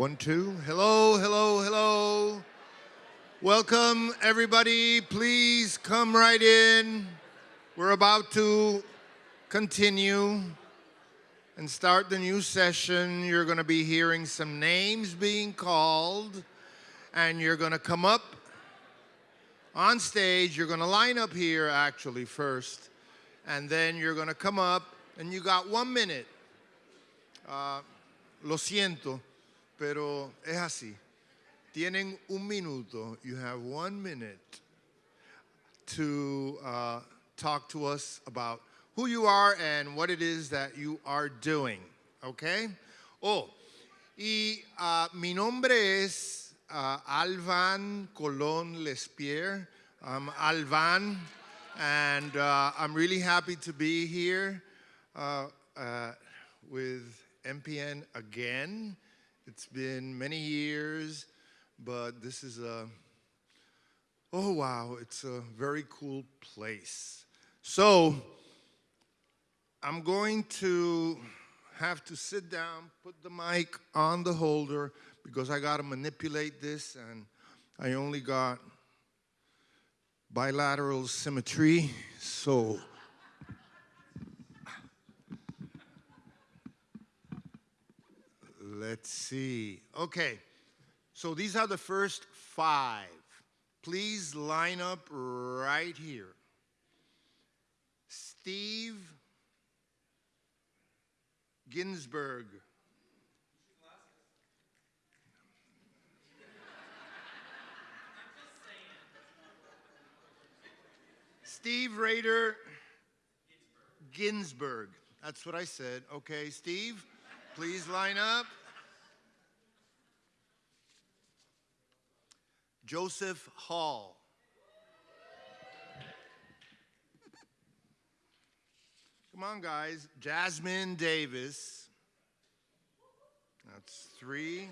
One, two. Hello, hello, hello. Welcome, everybody. Please come right in. We're about to continue and start the new session. You're going to be hearing some names being called, and you're going to come up on stage. You're going to line up here, actually, first, and then you're going to come up, and you got one minute. Uh, lo siento pero es así. Tienen un minuto. You have one minute to uh, talk to us about who you are and what it is that you are doing. Okay? Oh, y uh, mi nombre es uh, Alvan Colon Lespierre. I'm Alvan, and uh, I'm really happy to be here uh, uh, with NPN again. It's been many years, but this is a, oh wow, it's a very cool place. So I'm going to have to sit down, put the mic on the holder because I got to manipulate this and I only got bilateral symmetry. So Let's see. Okay, so these are the first five. Please line up right here. Steve Ginsburg. Steve Rader Ginsburg. That's what I said. Okay, Steve, please line up. Joseph Hall. Come on, guys. Jasmine Davis. That's three.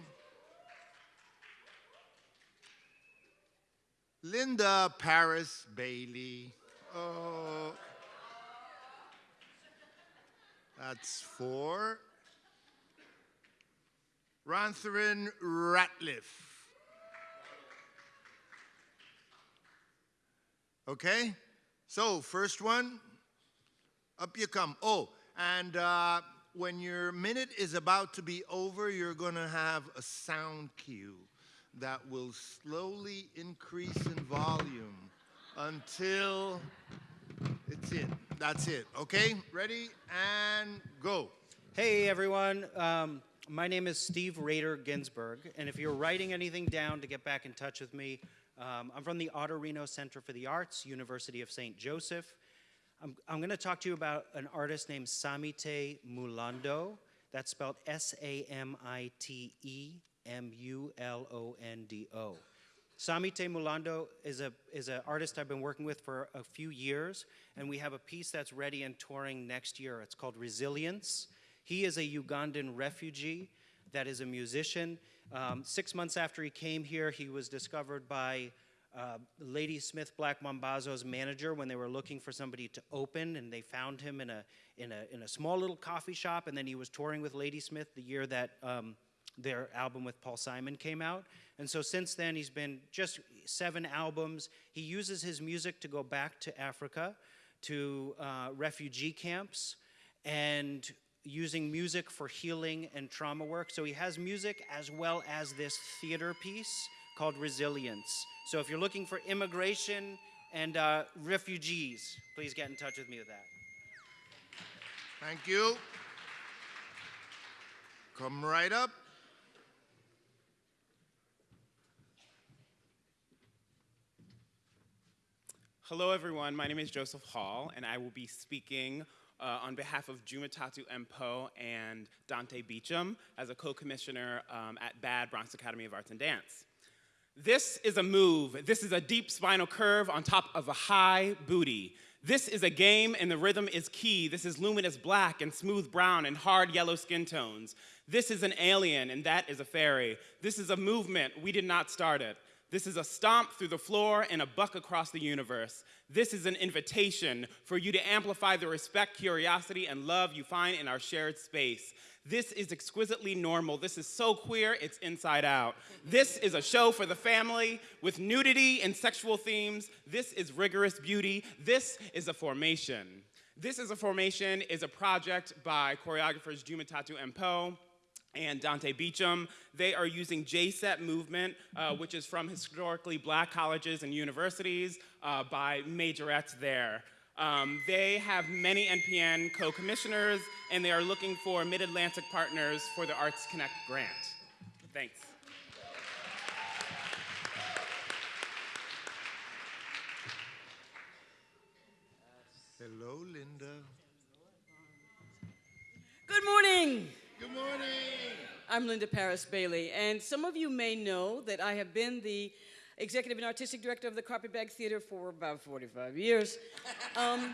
Linda Paris Bailey. Oh. That's four. Rontherin Ratliff. Okay? So, first one, up you come. Oh, and uh, when your minute is about to be over, you're going to have a sound cue that will slowly increase in volume until it's it. That's it. Okay? Ready? And go. Hey, everyone. Um, my name is Steve Rader Ginsburg, and if you're writing anything down to get back in touch with me, um, I'm from the Autorino Center for the Arts, University of St. Joseph. I'm, I'm going to talk to you about an artist named Samite Mulondo. That's spelled S-A-M-I-T-E-M-U-L-O-N-D-O. Samite Mulondo is a is an artist I've been working with for a few years, and we have a piece that's ready and touring next year. It's called Resilience. He is a Ugandan refugee that is a musician. Um, six months after he came here, he was discovered by uh, Ladysmith Black Mambazo's manager when they were looking for somebody to open, and they found him in a, in a, in a small little coffee shop, and then he was touring with Ladysmith the year that um, their album with Paul Simon came out. And so since then, he's been just seven albums. He uses his music to go back to Africa, to uh, refugee camps, and using music for healing and trauma work. So he has music as well as this theater piece called Resilience. So if you're looking for immigration and uh, refugees, please get in touch with me with that. Thank you. Come right up. Hello, everyone. My name is Joseph Hall, and I will be speaking uh, on behalf of Jumatatu M. Poe and Donte Beacham as a co-commissioner um, at BAD, Bronx Academy of Arts and Dance. This is a move. This is a deep spinal curve on top of a high booty. This is a game and the rhythm is key. This is luminous black and smooth brown and hard yellow skin tones. This is an alien and that is a fairy. This is a movement. We did not start it. This is a stomp through the floor and a buck across the universe. This is an invitation for you to amplify the respect, curiosity, and love you find in our shared space. This is exquisitely normal. This is so queer, it's inside out. This is a show for the family with nudity and sexual themes. This is rigorous beauty. This is a formation. This is a formation is a project by choreographers Jumatatu M. Poe and Donte Beacham. They are using J-Sette movement, uh, which is from historically black colleges and universities uh, by majorettes there. Um, they have many NPN co-commissioners, and they are looking for Mid-Atlantic partners for the Arts Connect grant. Thanks. Hello, Linda. Good morning. Good morning. I'm Linda Paris Bailey, and some of you may know that I have been the executive and artistic director of the Carpetbag Theater for about 45 years. Um,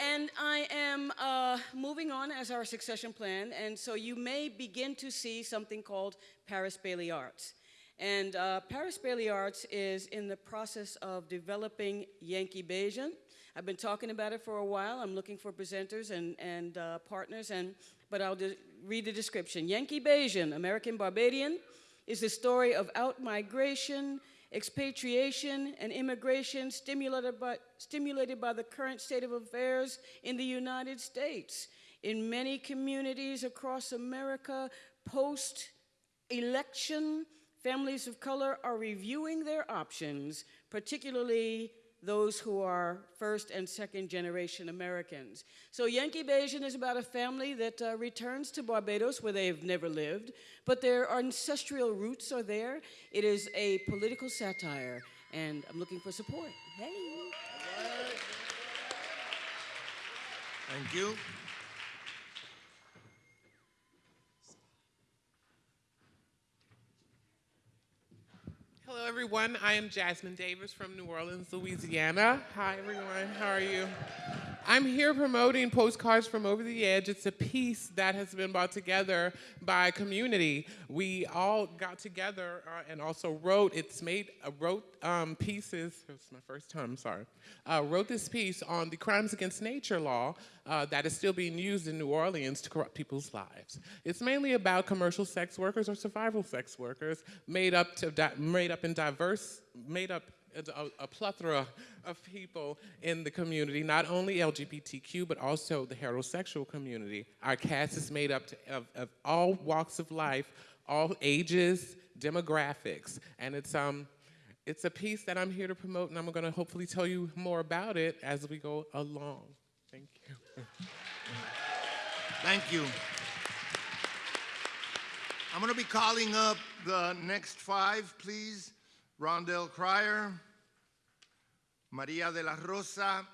and I am uh, moving on as our succession plan, and so you may begin to see something called Paris Bailey Arts. And uh, Paris Bailey Arts is in the process of developing Yankee Bajan. I've been talking about it for a while. I'm looking for presenters and, and uh, partners, and, but I'll read the description. Yankee Bajan, American Barbadian, is the story of out-migration, expatriation, and immigration stimulated by, stimulated by the current state of affairs in the United States. In many communities across America, post-election, families of color are reviewing their options, particularly those who are first and second generation Americans. So Yankee Bajan is about a family that uh, returns to Barbados where they've never lived, but their ancestral roots are there. It is a political satire, and I'm looking for support. Hey. Thank you. Hello, everyone. I am Jasmine Davis from New Orleans, Louisiana. Hi, everyone. How are you? I'm here promoting Postcards from Over the Edge. It's a piece that has been brought together by community. We all got together uh, and also wrote, it's made, uh, wrote um, pieces, it's my first time, I'm sorry, uh, wrote this piece on the crimes against nature law uh, that is still being used in New Orleans to corrupt people's lives. It's mainly about commercial sex workers or survival sex workers made up, to made up in diverse, made up a, a, plethora of people in the community, not only LGBTQ, but also the heterosexual community. Our cast is made up to, of, of all walks of life, all ages, demographics, and it's, um, it's a piece that I'm here to promote, and I'm gonna hopefully tell you more about it as we go along. Thank you. Thank you. I'm going to be calling up the next five, please. Rondell Crier, Maria de la Rosa,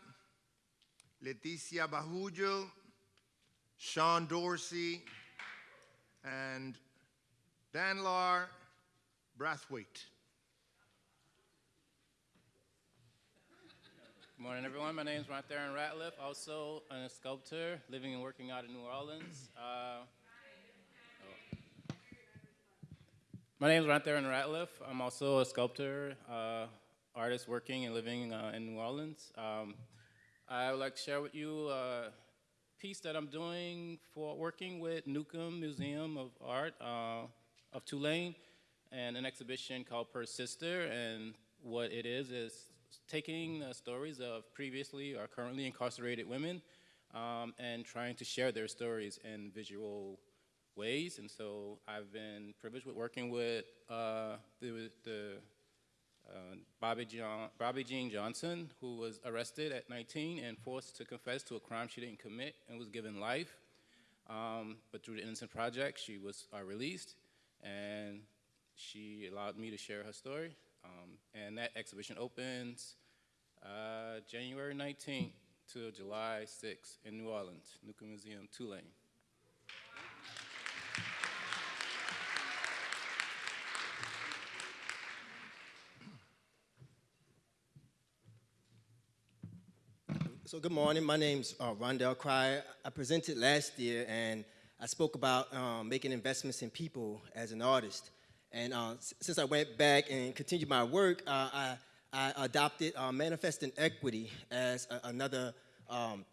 Letitia Bajuyo, Sean Dorsey, and Danlar Brathwaite. Good morning, everyone. My name is Rontherin Ratliff, also a sculptor living and working out in New Orleans. Uh, My name is Rontherin Ratliff. I'm also a sculptor, uh, artist working and living uh, in New Orleans. Um, I would like to share with you a piece that I'm doing for working with Newcomb Museum of Art uh, of Tulane and an exhibition called Per Sister. And what it is is taking the stories of previously or currently incarcerated women um, and trying to share their stories in visual ways. And so I've been privileged with working with uh, the, the uh, Bobby, John, Bobby Jean Johnson, who was arrested at 19 and forced to confess to a crime she didn't commit and was given life. Um, but through the Innocent Project, she was uh, released and she allowed me to share her story. Um, and that exhibition opens uh, January 19th to July 6th in New Orleans, Newcomb Museum, Tulane. So good morning. My name's uh, Rondell Crier. I presented last year and I spoke about um, making investments in people as an artist. And uh, since I went back and continued my work, uh, I, I adopted uh, manifesting equity as another um,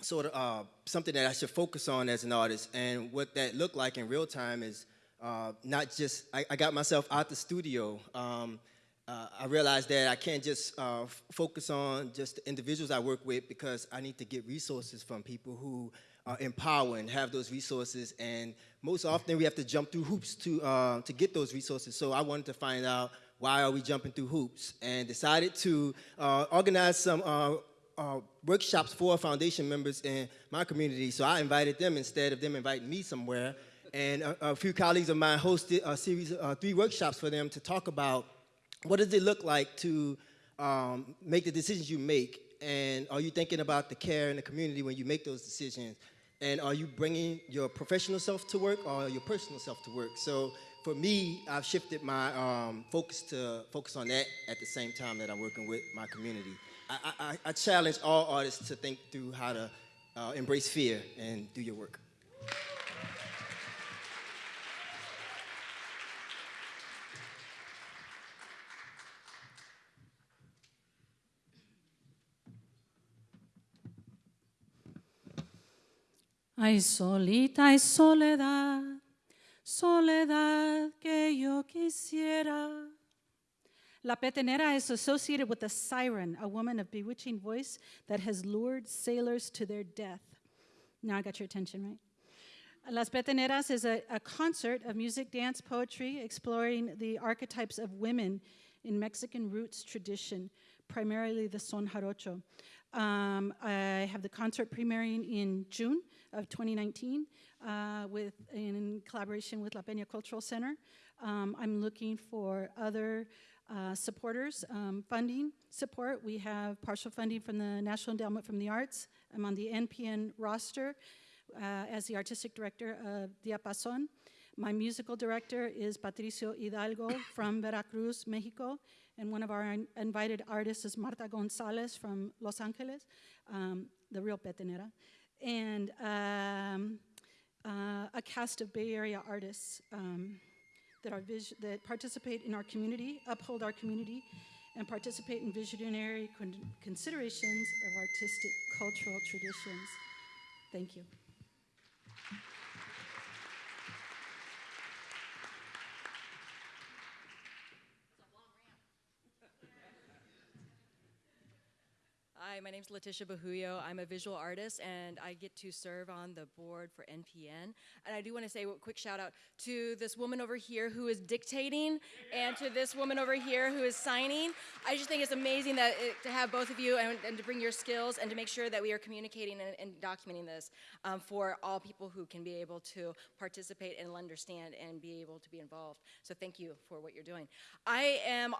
sort of uh, something that I should focus on as an artist. And what that looked like in real time is uh, not just, I, I got myself out the studio. Um, uh, I realized that I can't just uh, focus on just the individuals I work with because I need to get resources from people who are empowered and have those resources. And most often we have to jump through hoops to, uh, to get those resources. So I wanted to find out why are we jumping through hoops and decided to uh, organize some uh, uh, workshops for foundation members in my community. So I invited them instead of them inviting me somewhere. And a, a few colleagues of mine hosted a series of uh, three workshops for them to talk about what does it look like to um, make the decisions you make? And are you thinking about the care in the community when you make those decisions? And are you bringing your professional self to work or your personal self to work? So for me, I've shifted my um, focus to focus on that at the same time that I'm working with my community. I, I, I- challenge all artists to think through how to uh, embrace fear and do your work. Ay, solita y soledad, soledad que yo quisiera. La petenera is associated with a siren, a woman of bewitching voice that has lured sailors to their death. Now I got your attention, right? Las Peteneras is a, a concert of music, dance, poetry, exploring the archetypes of women in Mexican roots tradition, primarily the son jarocho. Um, I have the concert premiering in June of 2019 uh, with, in collaboration with La Peña Cultural Center. Um, I'm looking for other uh, supporters, um, funding support. We have partial funding from the National Endowment from the Arts. I'm on the NPN roster uh, as the artistic director of Diapason. My musical director is Patricio Hidalgo from Veracruz, Mexico, and one of our in- invited artists is Marta Gonzalez from Los Angeles, um, the real petenera, and um, uh, a cast of Bay Area artists um, that, are that participate in our community, uphold our community, and participate in visionary con- considerations of artistic cultural traditions. Thank you. Hi, my name is Letitia Bajuyo. I'm a visual artist and I get to serve on the board for NPN. And I do want to say a quick shout out to this woman over here who is dictating and to this woman over here who is signing. I just think it's amazing that it, to have both of you and, and, to bring your skills and to make sure that we are communicating and, and documenting this um, for all people who can be able to participate and understand and be able to be involved. So thank you for what you're doing. I am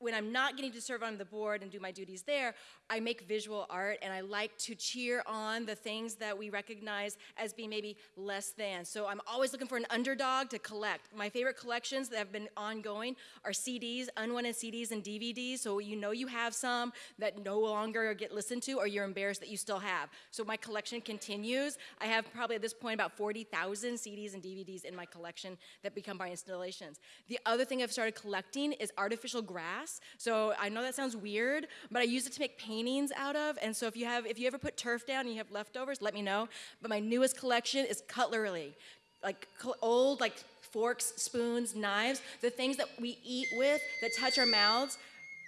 when I'm not getting to serve on the board and do my duties there, I make visual art and I like to cheer on the things that we recognize as being maybe less than. So I'm always looking for an underdog to collect. My favorite collections that have been ongoing are CDs, unwanted CDs and DVDs. So you know you have some that no longer get listened to or you're embarrassed that you still have. So my collection continues. I have probably at this point about 40,000 CDs and DVDs in my collection that become my installations. The other thing I've started collecting is artificial grass. So I know that sounds weird, but I use it to make paintings out of. And so if you have, if you ever put turf down and you have leftovers, let me know. But my newest collection is cutlery, like old like forks, spoons, knives, the things that we eat with that touch our mouths.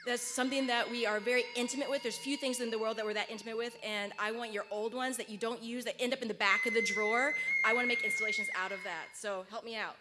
That's something that we are very intimate with. There's few things in the world that we're that intimate with, and I want your old ones that you don't use that end up in the back of the drawer. I want to make installations out of that. So help me out.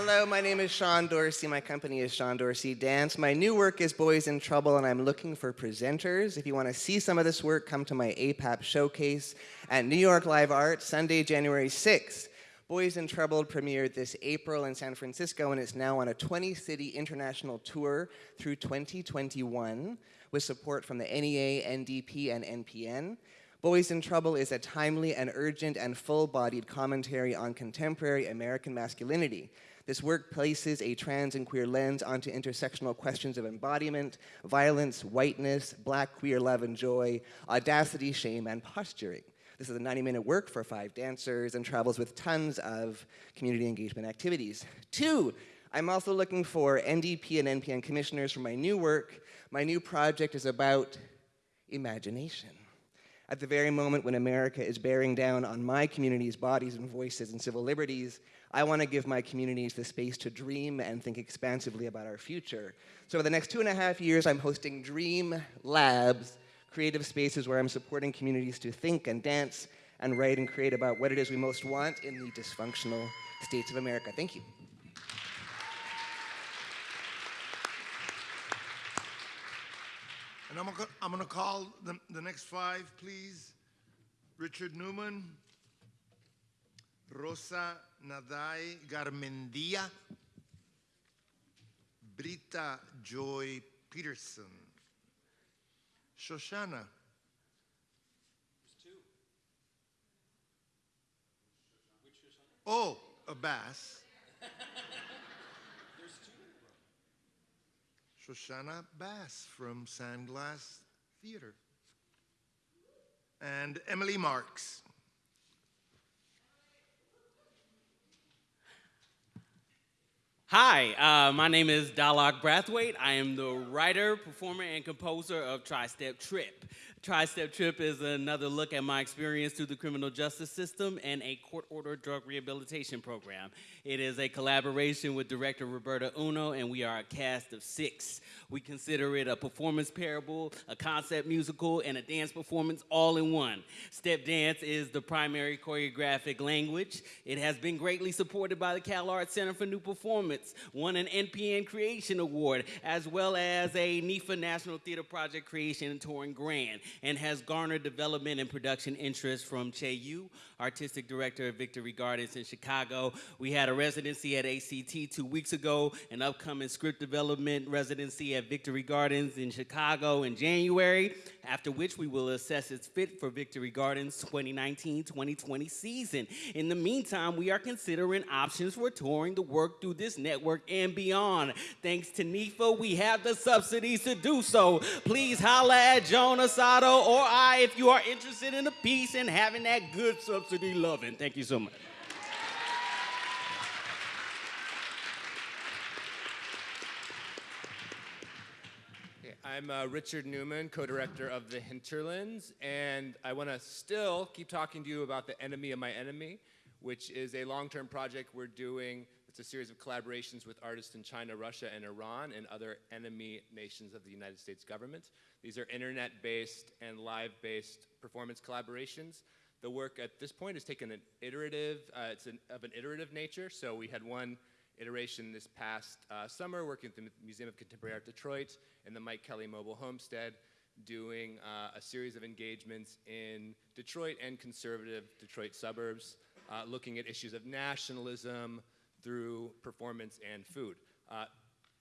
Hello, my name is Sean Dorsey. My company is Sean Dorsey Dance. My new work is Boys in Trouble, and I'm looking for presenters. If you want to see some of this work, come to my APAP showcase at New York Live Art, Sunday, January 6th. Boys in Trouble premiered this April in San Francisco, and it's now on a 20 city international tour through 2021 with support from the NEA, NDP, and NPN. Boys in Trouble is a timely and urgent and full bodied commentary on contemporary American masculinity. This work places a trans and queer lens onto intersectional questions of embodiment, violence, whiteness, black queer love and joy, audacity, shame, and posturing. This is a 90 minute work for five dancers and travels with tons of community engagement activities. Two, I'm also looking for NDP and NPN commissioners for my new work. My new project is about imagination. At the very moment when America is bearing down on my community's bodies and voices and civil liberties, I want to give my communities the space to dream and think expansively about our future. So, for the next two and a half years, I'm hosting Dream Labs, creative spaces where I'm supporting communities to think and dance and write and create about what it is we most want in the dysfunctional states of America. Thank you. And I'm gonna, I'm gonna call the, the next five, please. Richard Newman, Rosa Naday Garmendia, Britta Joy Peterson, Shoshana. Oh, a bass. Shoshana Bass from Sandglass Theater. And Emily Marks. Hi, uh, my name is Dahlak Brathwaite. I am the writer, performer, and composer of Tri-Step Trip. Tri-Step Trip is another look at my experience through the criminal justice system and a court-ordered drug rehabilitation program. It is a collaboration with director Roberta Uno, and we are a cast of six. We consider it a performance parable, a concept musical, and a dance performance all in one. Step dance is the primary choreographic language. It has been greatly supported by the Cal Arts Center for New Performance, won an NPN Creation Award, as well as a NEFA National Theater Project Creation and Touring Grant and has garnered development and production interest from Chay Yew, artistic director of Victory Gardens in Chicago. We had a residency at ACT two weeks ago, an upcoming script development residency at Victory Gardens in Chicago in January, after which we will assess its fit for Victory Gardens 2019-2020 season. In the meantime, we are considering options for touring the work through this network and beyond. Thanks to NEFA, we have the subsidies to do so. Please holla at Joan Or I if you are interested in a piece and having that good subsidy loving. Thank you so much. I'm uh, Richard Newman, co-director of The Hinterlands, and I want to still keep talking to you about The Enemy of My Enemy, which is a long-term project we're doing. It's a series of collaborations with artists in China, Russia, and Iran, and other enemy nations of the United States government. These are internet-based and live-based performance collaborations. The work at this point has taken an iterative, uh, it's an, of an iterative nature, so we had one iteration this past uh, summer working at the Museum of Contemporary Art Detroit and the Mike Kelley Mobile Homestead, doing uh, a series of engagements in Detroit and conservative Detroit suburbs, uh, looking at issues of nationalism through performance and food. Uh,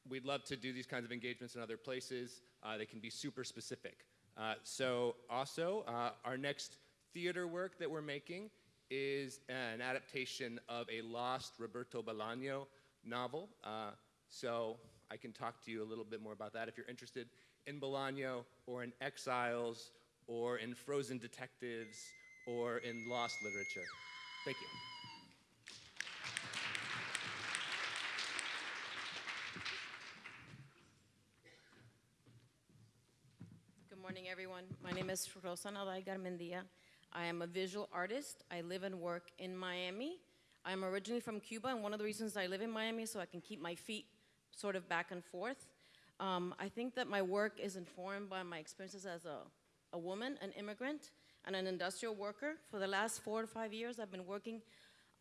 we'd love to do these kinds of engagements in other places. Uh, they can be super specific. Uh, so also, our next theater work that we're making is an adaptation of a lost Roberto Bolaño novel. Uh, so I can talk to you a little bit more about that if you're interested in Bolaño or in Exiles or in Frozen Detectives or in lost literature. Thank you. Good morning, everyone. My name is Rosa Naday Garmendia. I am a visual artist. I live and work in Miami. I'm originally from Cuba, and one of the reasons I live in Miami is so I can keep my feet sort of back and forth. Um, I think that my work is informed by my experiences as a, a woman, an immigrant, and an industrial worker. For the last four to five years, I've been working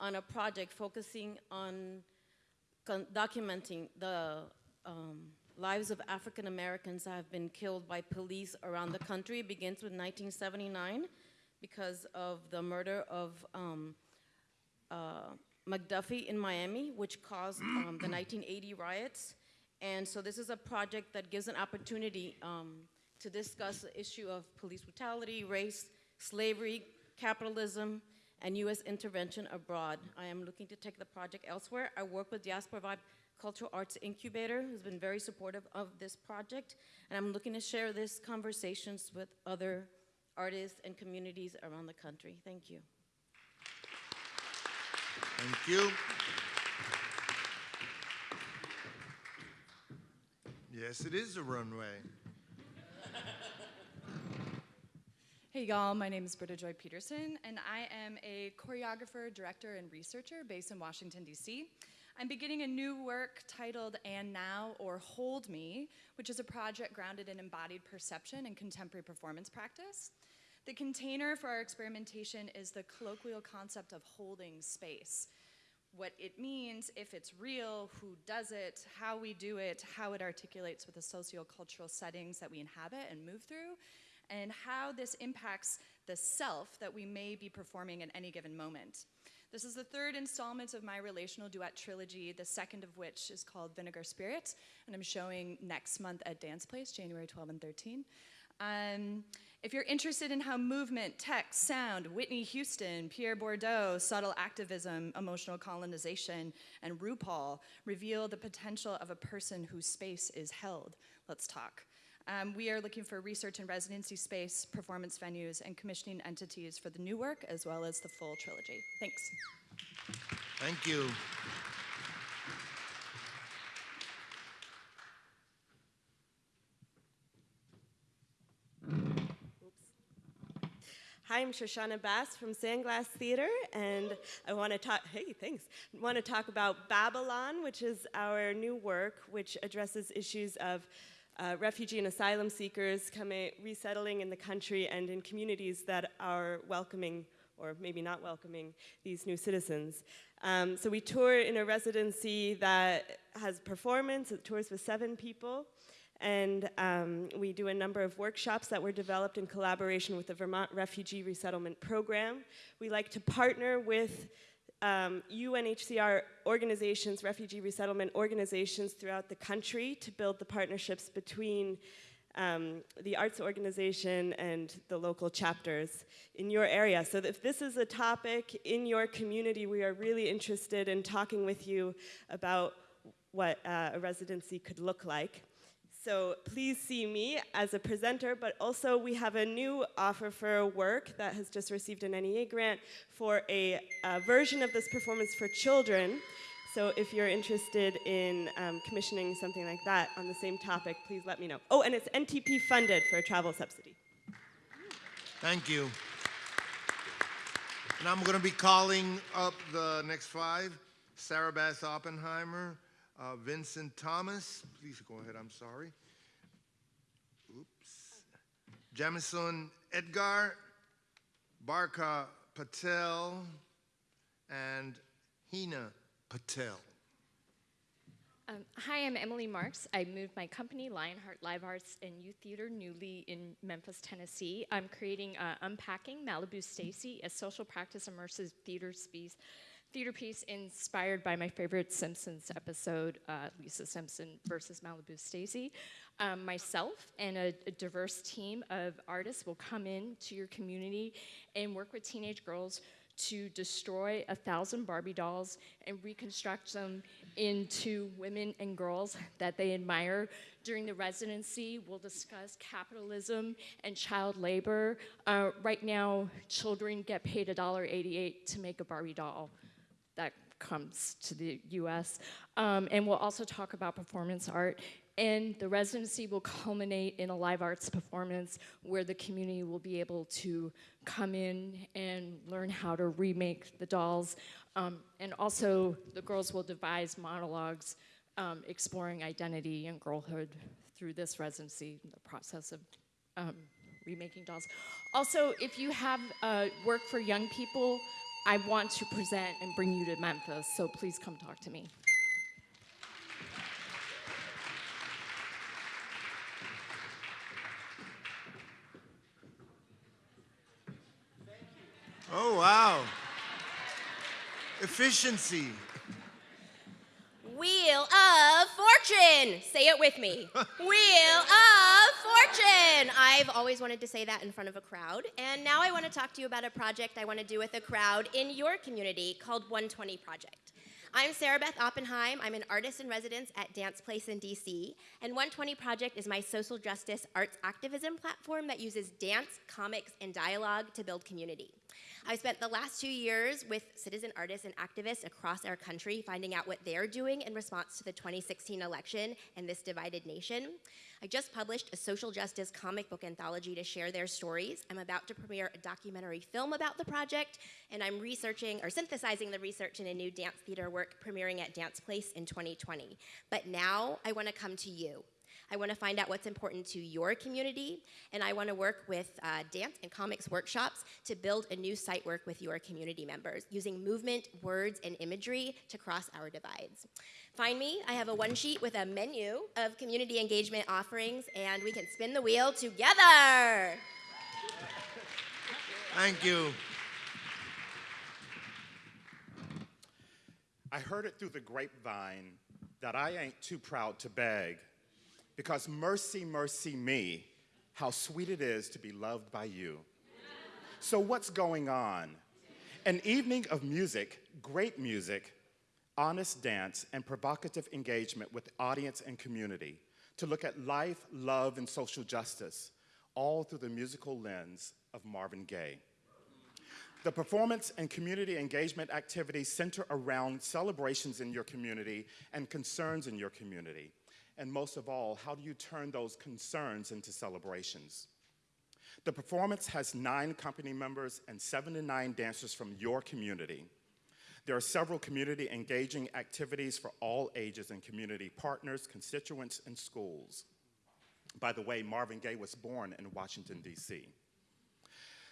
on a project focusing on documenting the um, lives of African Americans have been killed by police around the country. It begins with 1979 because of the murder of um, uh, McDuffie in Miami, which caused um, the 1980 riots. And so this is a project that gives an opportunity um, to discuss the issue of police brutality, race, slavery, capitalism, and U.S. intervention abroad. I am looking to take the project elsewhere. I work with Diaspora Vibe Cultural Arts Incubator, who's been very supportive of this project, and I'm looking to share this conversations with other artists and communities around the country. Thank you. Thank you. Yes, it is a runway. Hey y'all, my name is Britta Joy Peterson, and I am a choreographer, director, and researcher based in Washington, D.C. I'm beginning a new work titled And Now or Hold Me, which is a project grounded in embodied perception and contemporary performance practice. The container for our experimentation is the colloquial concept of holding space. What it means, if it's real, who does it, how we do it, how it articulates with the sociocultural settings that we inhabit and move through, and how this impacts the self that we may be performing at any given moment. This is the third installment of my relational duet trilogy, the second of which is called Vinegar Spirit, and I'm showing next month at Dance Place, January 12 and 13. Um, if you're interested in how movement, text, sound, Whitney Houston, Pierre Bourdieu, subtle activism, emotional colonization, and RuPaul reveal the potential of a person whose space is held, let's talk. Um, we are looking for research and residency space, performance venues, and commissioning entities for the new work as well as the full trilogy. Thanks. Thank you. Hi, I'm Shoshana Bass from Sandglass Theater, and I want to talk. Hey, thanks. want to talk about Babylon, which is our new work, which addresses issues of uh, refugee and asylum seekers coming, resettling in the country and in communities that are welcoming or maybe not welcoming these new citizens. Um, so we tour in a residency that has performance, it tours with seven people, and um, we do a number of workshops that were developed in collaboration with the Vermont Refugee Resettlement Program. We like to partner with um, UNHCR organizations, refugee resettlement organizations throughout the country to build the partnerships between um, the arts organization and the local chapters in your area. So if this is a topic in your community, we are really interested in talking with you about what uh, a residency could look like. So please see me as a presenter, but also we have a new offer for work that has just received an NEA grant for a, a version of this performance for children. So if you're interested in um, commissioning something like that on the same topic, please let me know. Oh, and it's NTP funded for a travel subsidy. Thank you. And I'm going to be calling up the next five. Sarah Bass Oppenheimer, uh, Vincent Thomas, please go ahead, I'm sorry. Oops. Jamison Edgar, Barkha Patel, and Hina Patel. Um, hi, I'm Emily Marks. I moved my company, Lionheart Live Arts and Youth Theater, newly in Memphis, Tennessee. I'm creating uh, Unpacking Malibu Stacy, a social practice immersive theater piece theater piece inspired by my favorite Simpsons episode, uh, Lisa Simpson versus Malibu Stacy. Um, myself and a, a, diverse team of artists will come in to your community and work with teenage girls to destroy a thousand Barbie dolls and reconstruct them into women and girls that they admire. During the residency, we'll discuss capitalism and child labor. Uh, right now, children get paid $1.88 to make a Barbie doll that comes to the US. Um, and we'll also talk about performance art. And the residency will culminate in a live arts performance where the community will be able to come in and learn how to remake the dolls. Um, and also, the girls will devise monologues um, exploring identity and girlhood through this residency, the process of um, remaking dolls. Also, if you have uh, work for young people, I want to present and bring you to Memphis, so please come talk to me. Oh, wow. Efficiency. Wheel of Fortune. Say it with me. Wheel of fortune! I've always wanted to say that in front of a crowd, and now I want to talk to you about a project I want to do with a crowd in your community called 120 Project. I'm Sarah Beth Oppenheim. I'm an artist in residence at Dance Place in DC, and 120 Project is my social justice arts activism platform that uses dance, comics, and dialogue to build community. I spent the last two years with citizen artists and activists across our country finding out what they're doing in response to the 2016 election and this divided nation. I just published a social justice comic book anthology to share their stories. I'm about to premiere a documentary film about the project, and I'm researching or synthesizing the research in a new dance theater work premiering at Dance Place in 2020. But now I want to come to you. I want to find out what's important to your community, and I want to work with uh, dance and comics workshops to build a new site work with your community members using movement, words, and imagery to cross our divides. Find me. I have a one sheet with a menu of community engagement offerings, and we can spin the wheel together. Thank you. I heard it through the grapevine that I ain't too proud to beg because mercy, mercy me, how sweet it is to be loved by you. So, what's going on? An evening of music, great music, honest dance, and provocative engagement with audience and community to look at life, love, and social justice, all through the musical lens of Marvin Gaye. The performance and community engagement activities center around celebrations in your community and concerns in your community. And most of all, how do you turn those concerns into celebrations? The performance has nine company members and 79 dancers from your community. There are several community engaging activities for all ages and community partners, constituents, and schools. By the way, Marvin Gaye was born in Washington, D.C.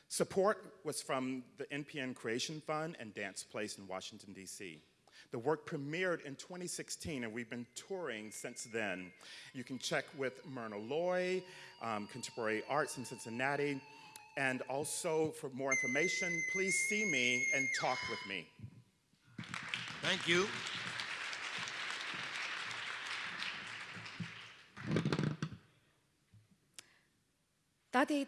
Support was from the NPN Creation Fund and Dance Place in Washington, D.C. The work premiered in 2016, and we've been touring since then. You can check with Myrna Loy, um, Contemporary Arts in Cincinnati, and also for more information, please see me and talk with me. Thank you. My name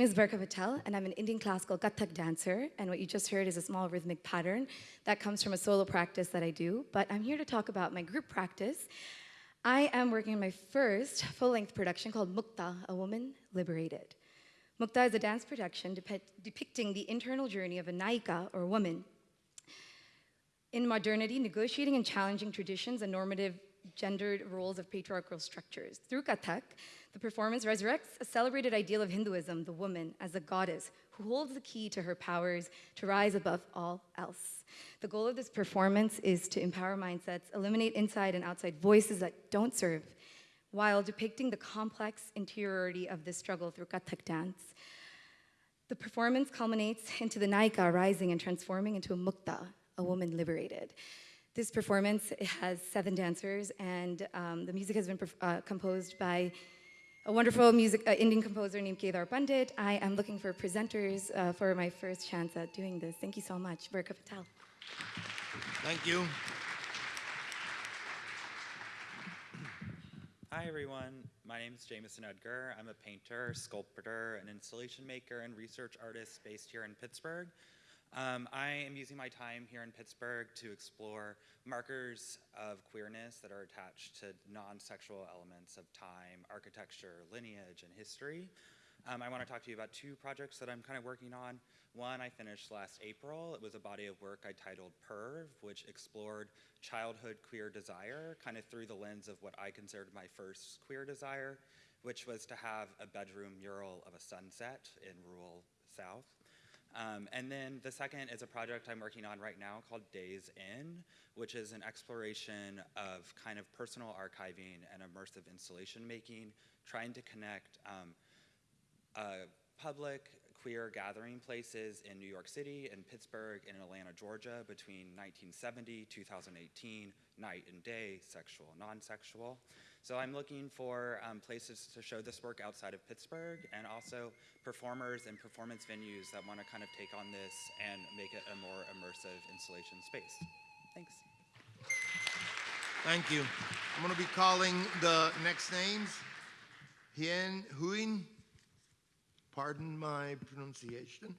is Barkha Patel, and I'm an Indian classical Kathak dancer. And what you just heard is a small rhythmic pattern that comes from a solo practice that I do. But I'm here to talk about my group practice. I am working on my first full length production called Mukta, A Woman Liberated. Mukta is a dance production depicting the internal journey of a Naika, or woman, in modernity, negotiating and challenging traditions and normative gendered roles of patriarchal structures. Through Kathak, the performance resurrects a celebrated ideal of Hinduism, the woman as a goddess who holds the key to her powers to rise above all else. The goal of this performance is to empower mindsets, eliminate inside and outside voices that don't serve, while depicting the complex interiority of this struggle through Kathak dance. The performance culminates into the Naika rising and transforming into a Mukta, a woman liberated. This performance has seven dancers, and um, the music has been uh, composed by a wonderful music uh, Indian composer named Kedar Pandit. I am looking for presenters uh, for my first chance at doing this. Thank you so much, Barkha Patel. Thank you. Hi everyone, my name is Jameson Edgar. I'm a painter, sculptor, an installation maker, and research artist based here in Pittsburgh. Um, I am using my time here in Pittsburgh to explore markers of queerness that are attached to non-sexual elements of time, architecture, lineage, and history. Um, I want to talk to you about two projects that I'm kind of working on. One I finished last April. It was a body of work I titled Perv, which explored childhood queer desire, kind of through the lens of what I considered my first queer desire, which was to have a bedroom mural of a sunset in rural South. Um, and then the second is a project I'm working on right now called Days In, which is an exploration of kind of personal archiving and immersive installation making, trying to connect um, public queer gathering places in New York City, in Pittsburgh, and in Atlanta, Georgia between 1970, 2018, night and day, sexual, non-sexual. So I'm looking for um, places to show this work outside of Pittsburgh and also performers and performance venues that want to kind of take on this and make it a more immersive installation space. Thanks. Thank you. I'm going to be calling the next names. Hien Huyen, pardon my pronunciation,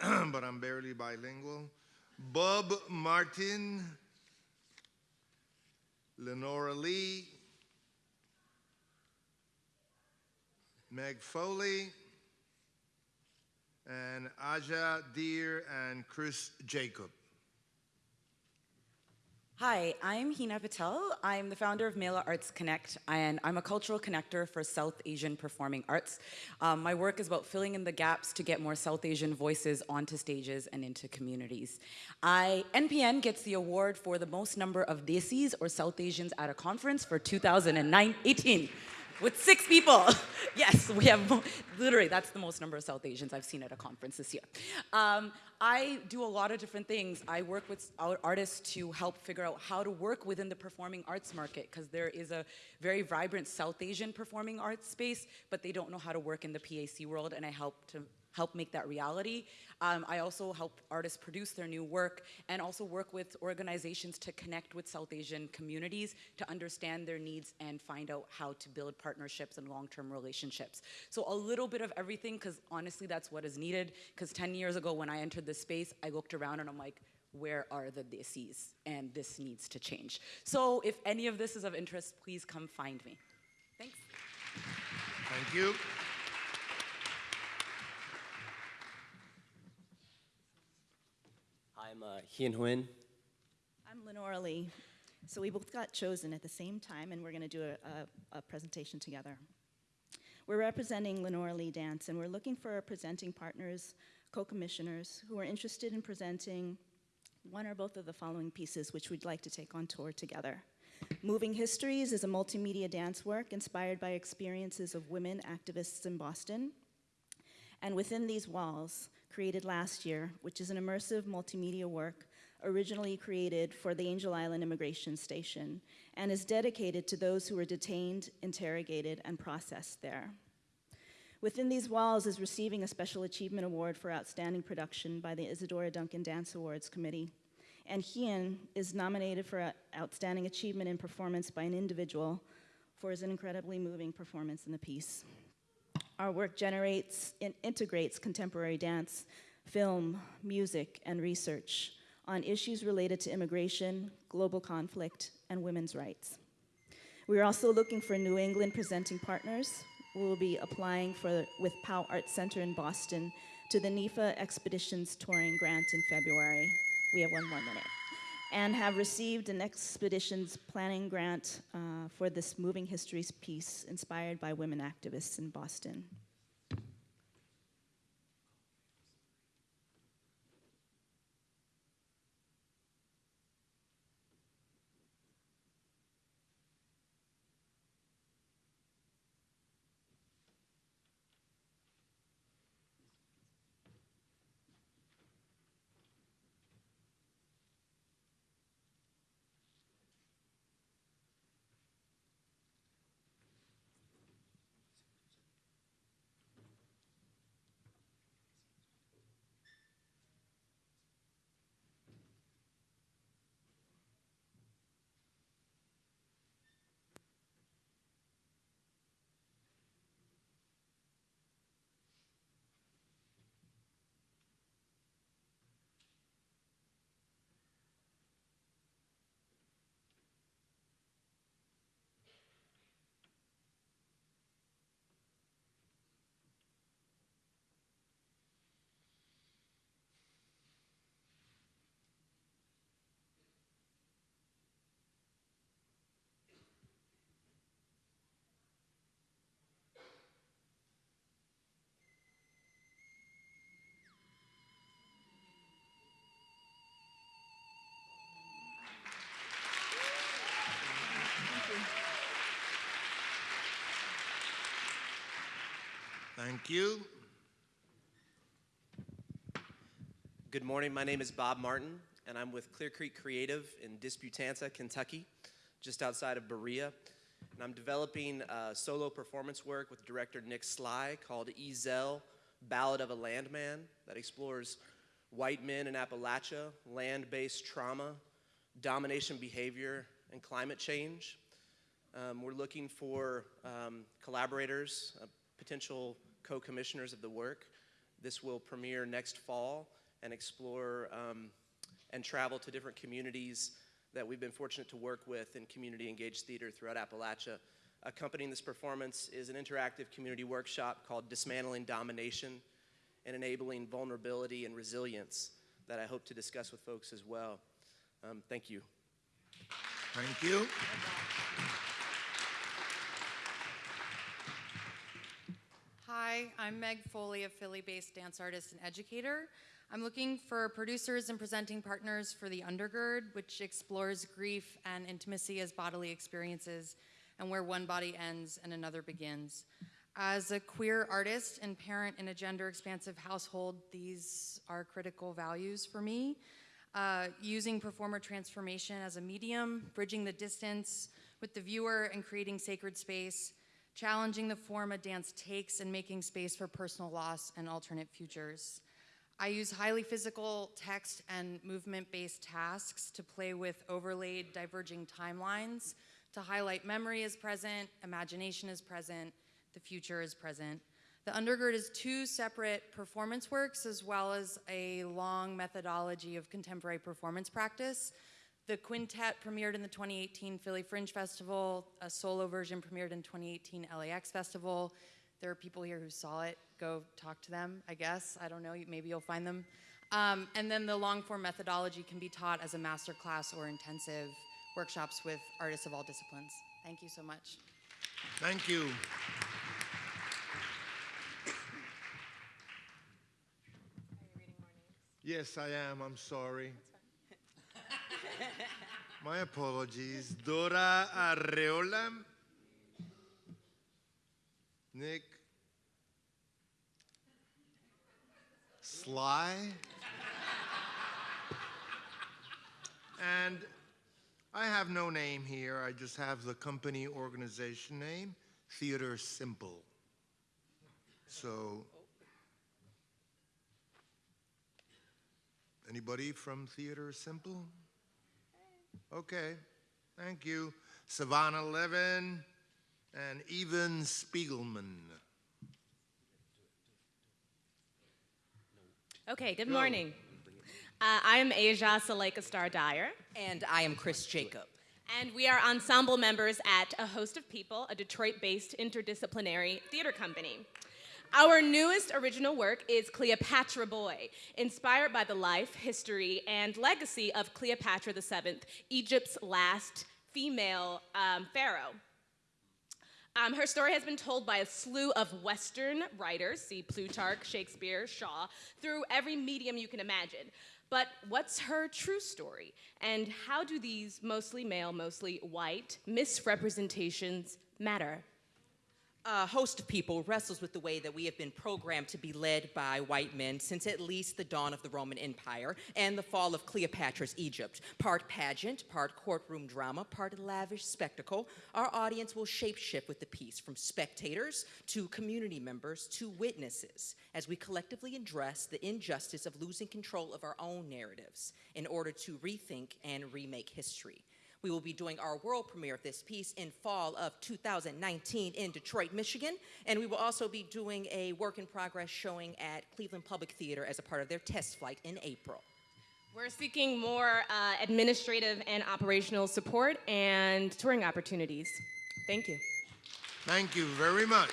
but I'm barely bilingual. Bob Martin, Lenora Lee, Meg Foley, and Aja Deer and Chris Jacob. Hi, I'm Hina Patel. I'm the founder of Mela Arts Connect, and I'm a cultural connector for South Asian performing arts. Um, my work is about filling in the gaps to get more South Asian voices onto stages and into communities. I, NPN gets the award for the most number of Desis or South Asians at a conference for 2018 with six people. yes, we have, literally, that's the most number of South Asians I've seen at a conference this year. Um, I do a lot of different things. I work with artists to help figure out how to work within the performing arts market because there is a very vibrant South Asian performing arts space, but they don't know how to work in the PAC world, and I help to help make that reality. Um, I also help artists produce their new work and also work with organizations to connect with South Asian communities to understand their needs and find out how to build partnerships and long-term relationships. So a little bit of everything because honestly that's what is needed because 10 years ago when I entered this space, I looked around and I'm like, where are the desis? And this needs to change. So if any of this is of interest, please come find me. Thanks. Thank you. I'm uh, Hien Huynh. I'm Lenora Lee. So we both got chosen at the same time, and we're going to do a, a, a, presentation together. We're representing Lenora Lee Dance, and we're looking for presenting partners, co-commissioners, who are interested in presenting one or both of the following pieces, which we'd like to take on tour together. Moving Histories is a multimedia dance work inspired by experiences of women activists in Boston. And within these walls, created last year, which is an immersive multimedia work originally created for the Angel Island Immigration Station and is dedicated to those who were detained, interrogated, and processed there. Within these walls is receiving a Special Achievement Award for Outstanding Production by the Isadora Duncan Dance Awards Committee. And Hien is nominated for Outstanding Achievement in Performance by an individual for his incredibly moving performance in the piece. Our work generates and integrates contemporary dance, film, music, and research on issues related to immigration, global conflict, and women's rights. We are also looking for New England presenting partners. We will be applying for, with Pao Art Center in Boston to the NEFA Expeditions Touring Grant in February. We have one more minute and have received an expeditions planning grant uh, for this Moving Histories piece inspired by women activists in Boston. Thank you. Good morning. My name is Bob Martin, and I'm with Clear Creek Creative in Disputanta, Kentucky, just outside of Berea. And I'm developing uh, solo performance work with director Nick Slie called Ezel Ballad of a Landman that explores white men in Appalachia, land based trauma, domination behavior, and climate change. Um, we're looking for um, collaborators, uh, potential co commissioners of the work. This will premiere next fall and explore um, and travel to different communities that we've been fortunate to work with in community engaged theater throughout Appalachia. Accompanying this performance is an interactive community workshop called Dismantling Domination and Enabling Vulnerability and Resilience that I hope to discuss with folks as well. Um, thank you. Thank you. Hi, I'm Meg Foley, a Philly-based dance artist and educator. I'm looking for producers and presenting partners for The Undergird, which explores grief and intimacy as bodily experiences and where one body ends and another begins. As a queer artist and parent in a gender expansive household, these are critical values for me. Uh, using performer transformation as a medium, bridging the distance with the viewer and creating sacred space, challenging the form a dance takes and making space for personal loss and alternate futures. I use highly physical text and movement-based tasks to play with overlaid diverging timelines to highlight memory is present, imagination is present, the future is present. The undergird is two separate performance works as well as a long methodology of contemporary performance practice. The quintet premiered in the 2018 Philly Fringe Festival. A solo version premiered in 2018 LAX Festival. There are people here who saw it. Go talk to them, I guess. I don't know, maybe you'll find them. Um, and then the long form methodology can be taught as a master class or intensive workshops with artists of all disciplines. Thank you so much. Thank you. Yes, I am. I'm sorry. My apologies. Dora Arreola. Nick. Slie. and I have no name here. I just have the company organization name, Theater Simple. So, anybody from Theater Simple? Okay, thank you. Savannah Levin and Evan Spiegelman. Okay, good morning. Uh, I am Asia Saleka Star Dyer. And I am Chris Jacob. And we are ensemble members at A Host of People, a Detroit based interdisciplinary theater company. Our newest original work is Cleopatra Boy, inspired by the life, history, and legacy of Cleopatra VII, Egypt's last female um, pharaoh. Um, her story has been told by a slew of Western writers, see Plutarch, Shakespeare, Shaw, through every medium you can imagine. But what's her true story? And how do these mostly male, mostly white misrepresentations matter? A host of people wrestles with the way that we have been programmed to be led by white men since at least the dawn of the Roman Empire and the fall of Cleopatra's Egypt. Part pageant, part courtroom drama, part lavish spectacle, our audience will shapeshift with the piece from spectators to community members to witnesses as we collectively address the injustice of losing control of our own narratives in order to rethink and remake history. We will be doing our world premiere of this piece in fall of 2019 in Detroit, Michigan, and we will also be doing a work in progress showing at Cleveland Public Theater as a part of their test flight in April. We're seeking more uh, administrative and operational support and touring opportunities. Thank you. Thank you very much.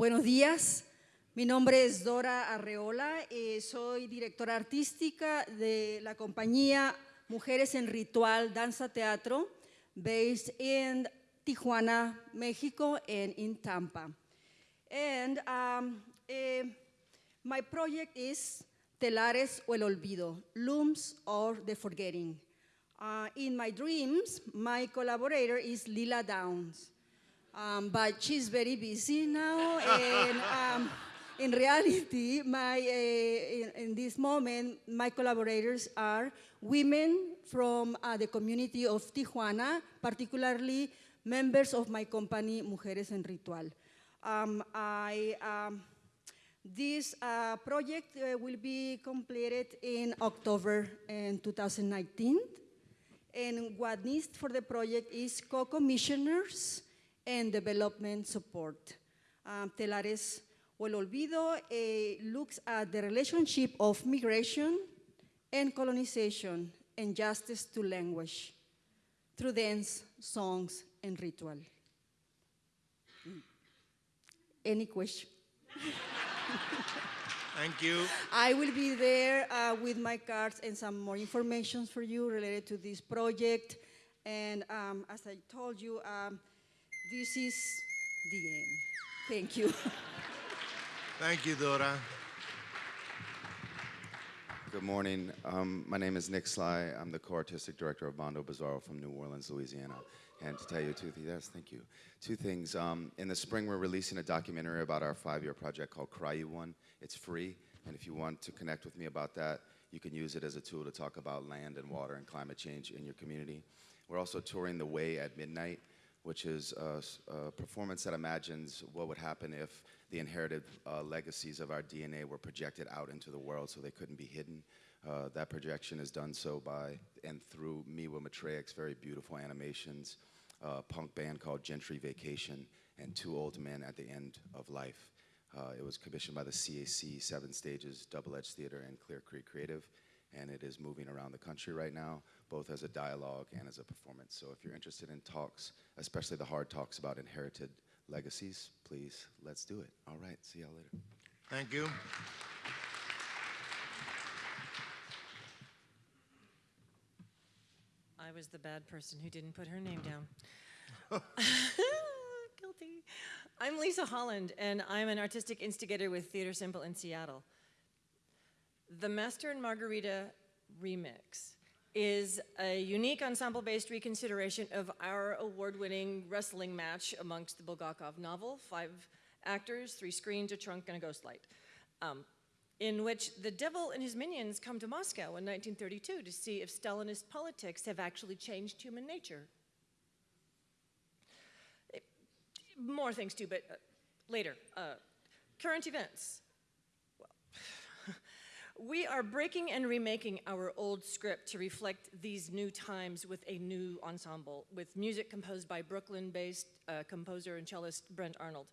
Buenos días, mi nombre es Dora Arreola, eh, soy directora artística de la compañía Mujeres en Ritual Danza Teatro, based in Tijuana, Mexico, and in Tampa. And um, eh, my project is Telares o el Olvido, Looms or the Forgetting. Uh, in my dreams, my collaborator is Lila Downs, um, but she's very busy now, and um, in reality, my, uh, in, in, this moment, my collaborators are women from uh, the community of Tijuana, particularly members of my company, Mujeres en Ritual. Um, I, um, this uh, project uh, will be completed in October in 2019. And what needs for the project is co-commissioners and development support. Um, Telares o el olvido uh, looks at the relationship of migration and colonization and justice to language through dance, songs, and ritual. Mm. Any question? Thank you. I will be there uh, with my cards and some more information for you related to this project. And um, as I told you, um, this is the end. Thank you. Thank you, Dora. Good morning. Um, my name is Nick Slie. I'm the co-artistic director of Mondo Bizarro from New Orleans, Louisiana. And to tell you two things, yes, thank you. Two things. Um, in the spring, we're releasing a documentary about our five-year project called Cry You One. It's free, and if you want to connect with me about that, you can use it as a tool to talk about land and water and climate change in your community. We're also touring The Way at Midnight, which is a, a performance that imagines what would happen if the inherited uh, legacies of our DNA were projected out into the world so they couldn't be hidden. Uh, that projection is done so by and through Miwa Matreyek's very beautiful animations, uh, punk band called Gentry Vacation, and Two Old Men at the End of Life. Uh, it was commissioned by the CAC, Seven Stages, Double Edge Theater, and Clear Creek Creative, and it is moving around the country right now, both as a dialogue and as a performance. So if you're interested in talks, especially the hard talks about inherited legacies, please, let's do it. All right, see y'all later. Thank you. I was the bad person who didn't put her name down. Guilty. I'm Lisa Holland, and I'm an artistic instigator with Theater Simple in Seattle. The Master and Margarita remix is a unique ensemble-based reconsideration of our award-winning wrestling match amongst the Bulgakov novel, five actors, three screens, a trunk, and a ghost light, um, in which the devil and his minions come to Moscow in 1932 to see if Stalinist politics have actually changed human nature more things too, but uh, later. Uh, current events. Well, we are breaking and remaking our old script to reflect these new times with a new ensemble, with music composed by Brooklyn-based uh, composer and cellist Brent Arnold.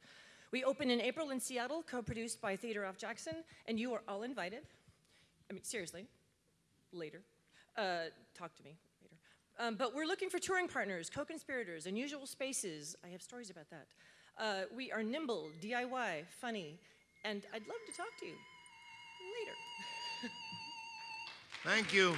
We open in April in Seattle, co-produced by Theater Off Jackson, and you are all invited. I mean, seriously, later. Uh, talk to me. Um, but we're looking for touring partners, co-conspirators, unusual spaces. I have stories about that. Uh, we are nimble, DIY, funny, and I'd love to talk to you later. Thank you.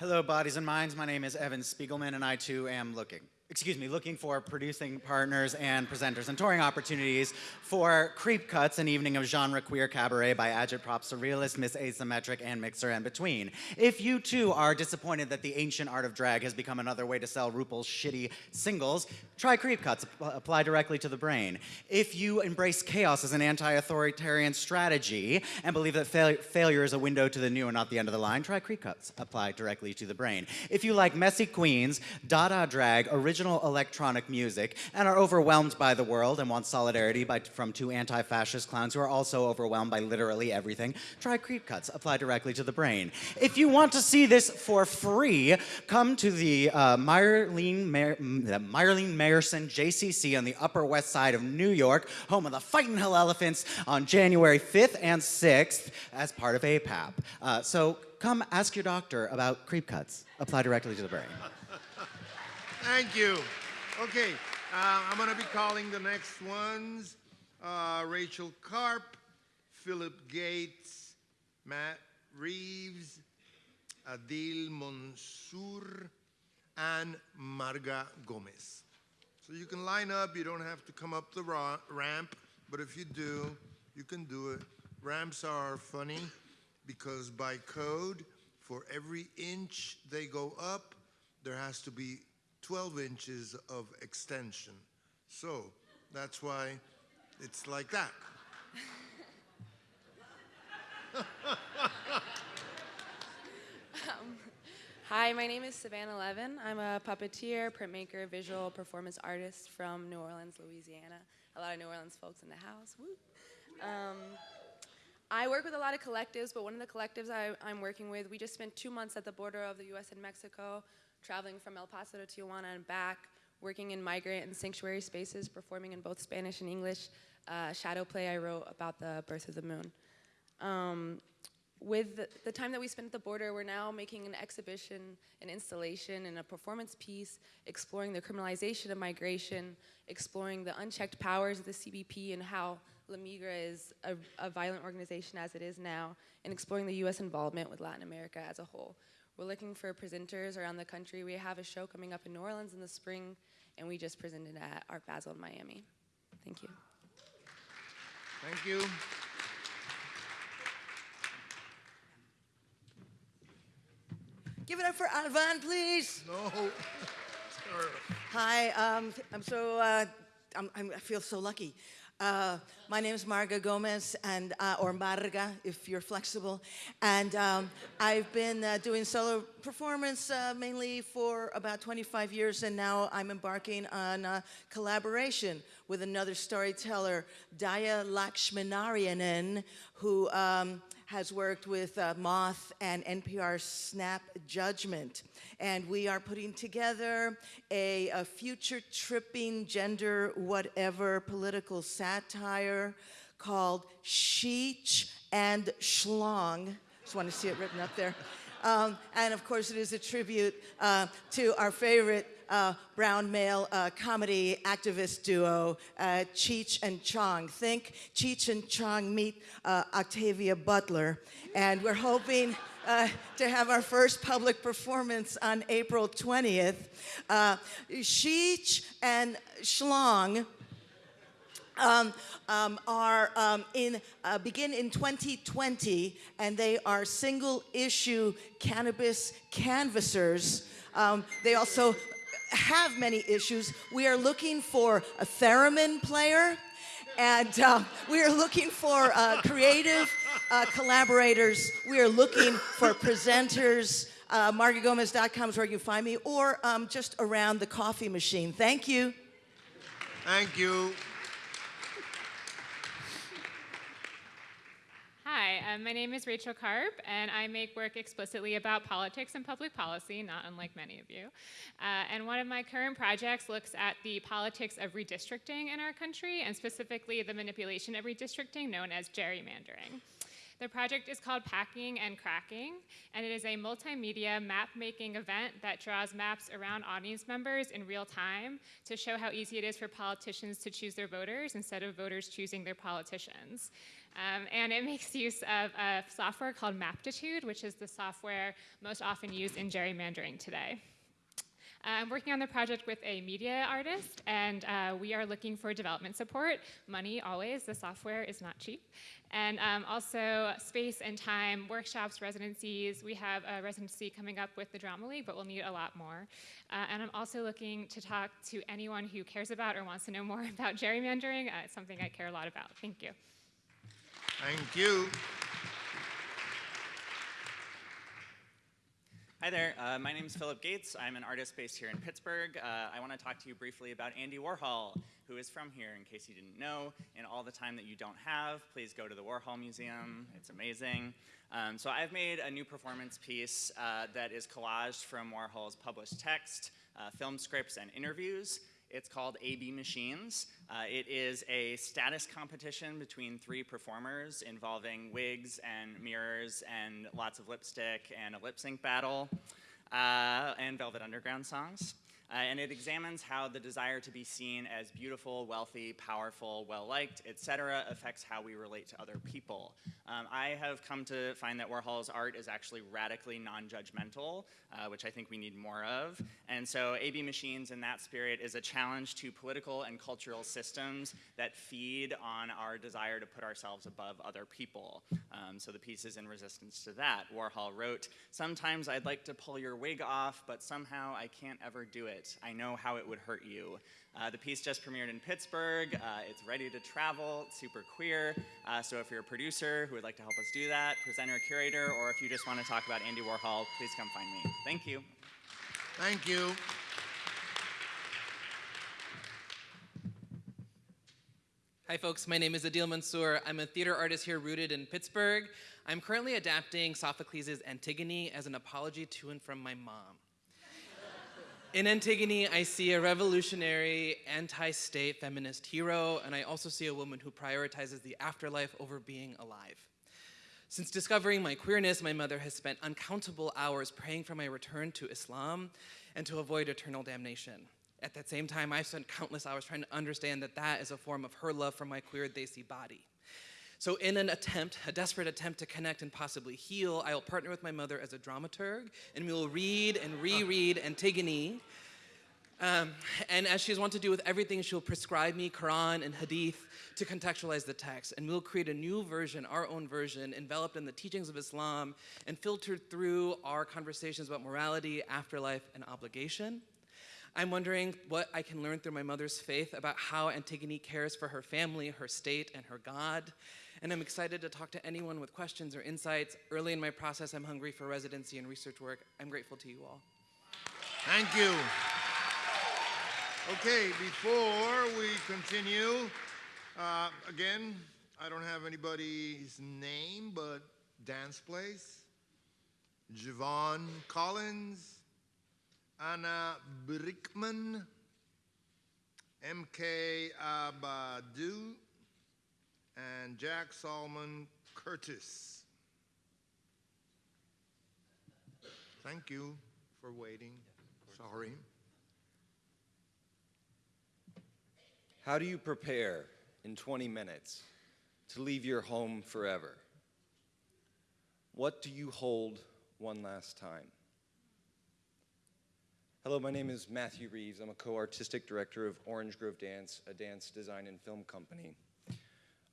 Hello, bodies and minds. My name is Evan Spiegelman, and I too am looking excuse me, looking for producing partners and presenters and touring opportunities for Creep Cuts, an evening of genre queer cabaret by agitprop surrealist, Miss Asymmetric, and Mixer and Between. If you too are disappointed that the ancient art of drag has become another way to sell RuPaul's shitty singles, try Creep Cuts, apply directly to the brain. If you embrace chaos as an anti-authoritarian strategy and believe that fail failure is a window to the new and not the end of the line, try Creep Cuts, apply directly to the brain. If you like messy queens, Dada drag, original original electronic music and are overwhelmed by the world and want solidarity by, from two anti-fascist clowns who are also overwhelmed by literally everything, try Creep Cuts, apply directly to the brain. If you want to see this for free, come to the uh, Marlene Meyerson JCC on the Upper West Side of New York, home of the Fightin' Hell Elephants on January 5th and 6th as part of APAP. Uh, so come ask your doctor about creep cuts. Apply directly to the brain. Thank you. Okay, uh, I'm going to be calling the next ones. Uh, Rachel Karp, Philip Gates, Matt Reeves, Adil Mansour, and Marga Gomez. So you can line up. You don't have to come up the ramp, but if you do, you can do it. Ramps are funny because by code, for every inch they go up, there has to be 12 inches of extension. So that's why it's like that. Um, hi, my name is Savannah Levin. I'm a puppeteer, printmaker, visual performance artist from New Orleans, Louisiana. A lot of New Orleans folks in the house. Um, I work with a lot of collectives, but one of the collectives I, I'm working with, we just spent two months at the border of the US and Mexico, traveling from El Paso to Tijuana and back, working in migrant and sanctuary spaces, performing in both Spanish and English. Uh, shadow play I wrote about the birth of the moon. Um, with the, time that we spent at the border, we're now making an exhibition, an installation, and a performance piece exploring the criminalization of migration, exploring the unchecked powers of the CBP and how La Migra is a, a violent organization as it is now, and exploring the US involvement with Latin America as a whole. We're looking for presenters around the country. We have a show coming up in New Orleans in the spring, and we just presented at Art Basel in Miami. Thank you. Thank you. Give it up for Alvan, please. No. Hi, um, I'm so, uh, I'm, I'm, i feel so lucky. Uh, my name is Marga Gomez, and uh, or Marga, if you're flexible. And um, I've been uh, doing solo performance uh, mainly for about 25 years, and now I'm embarking on a collaboration with another storyteller, Dhaya Lakshminarayanan, who um, has worked with uh, Moth and NPR Snap Judgment. And we are putting together a, a future tripping gender whatever political satire called Sheech and Schlong. Just want to see it written up there. Um, and of course, it is a tribute uh, to our favorite uh, brown male uh, comedy activist duo, uh, Cheech and Chong. Think Cheech and Chong meet uh, Octavia Butler. And we're hoping uh, to have our first public performance on April 20th. Uh, Cheech and Schlong um, um, are um, in uh, begin in 2020, and they are single issue cannabis canvassers. Um, they also have many issues. We are looking for a theremin player, and uh, we are looking for uh, creative uh, collaborators. We are looking for presenters. Uh, MargaGomez.com is where you can find me, or um, just around the coffee machine. Thank you. Thank you. Hi, um, my name is Rachel Karp, and I make work explicitly about politics and public policy, not unlike many of you. Uh, and one of my current projects looks at the politics of redistricting in our country, and specifically the manipulation of redistricting known as gerrymandering. The project is called Packing and Cracking, and it is a multimedia map-making event that draws maps around audience members in real time to show how easy it is for politicians to choose their voters instead of voters choosing their politicians. Um, and it makes use of a software called Maptitude, which is the software most often used in gerrymandering today. I'm working on the project with a media artist, and uh, we are looking for development support. Money, always. The software is not cheap. And um, also space and time, workshops, residencies. We have a residency coming up with the Drama League, but we'll need a lot more. Uh, and I'm also looking to talk to anyone who cares about or wants to know more about gerrymandering. Uh, it's something I care a lot about. Thank you. Thank you. Hi there, uh, my name is Philip Gates. I'm an artist based here in Pittsburgh. Uh, I want to talk to you briefly about Andy Warhol, who is from here, in case you didn't know. And all the time that you don't have, please go to the Warhol Museum. It's amazing. Um, so I've made a new performance piece uh, that is collaged from Warhol's published text, uh, film scripts, and interviews. It's called AB Machines. Uh, it is a status competition between three performers involving wigs and mirrors and lots of lipstick and a lip sync battle uh, and Velvet Underground songs. Uh, and it examines how the desire to be seen as beautiful, wealthy, powerful, well-liked, etc., affects how we relate to other people. Um, I have come to find that Warhol's art is actually radically non-judgmental, uh, which I think we need more of. And so AB Machines in that spirit is a challenge to political and cultural systems that feed on our desire to put ourselves above other people. Um, so the piece is in resistance to that. Warhol wrote, sometimes I'd like to pull your wig off, but somehow I can't ever do it it. I know how it would hurt you. Uh, the piece just premiered in Pittsburgh. Uh, it's ready to travel, it's super queer. Uh, so if you're a producer who would like to help us do that, presenter, curator, or if you just want to talk about Andy Warhol, please come find me. Thank you. Thank you. Hi folks, my name is Adil Mansour. I'm a theater artist here rooted in Pittsburgh. I'm currently adapting Sophocles' Antigone as an apology to and from my mom. In Antigone, I see a revolutionary, anti-state feminist hero, and I also see a woman who prioritizes the afterlife over being alive. Since discovering my queerness, my mother has spent uncountable hours praying for my return to Islam and to avoid eternal damnation. At that same time, I've spent countless hours trying to understand that that is a form of her love for my queer Desi body. So in an attempt, a desperate attempt to connect and possibly heal, I will partner with my mother as a dramaturg, and we will read and reread Antigone. Um, and as she's wont to do with everything, she'll prescribe me Quran and Hadith to contextualize the text. And we'll create a new version, our own version, enveloped in the teachings of Islam and filtered through our conversations about morality, afterlife, and obligation. I'm wondering what I can learn through my mother's faith about how Antigone cares for her family, her state, and her God and I'm excited to talk to anyone with questions or insights. Early in my process, I'm hungry for residency and research work. I'm grateful to you all. Thank you. Okay, before we continue, uh, again, I don't have anybody's name, but Dance Place, Javon Collins, Anna Brickman, MK Abadoo, and Jade Solomon Curtis. Thank you for waiting. Sorry. How do you prepare in 20 minutes to leave your home forever? What do you hold one last time? Hello, my name is Matthew Reeves. I'm a co-artistic director of Orange Grove Dance, a dance design and film company.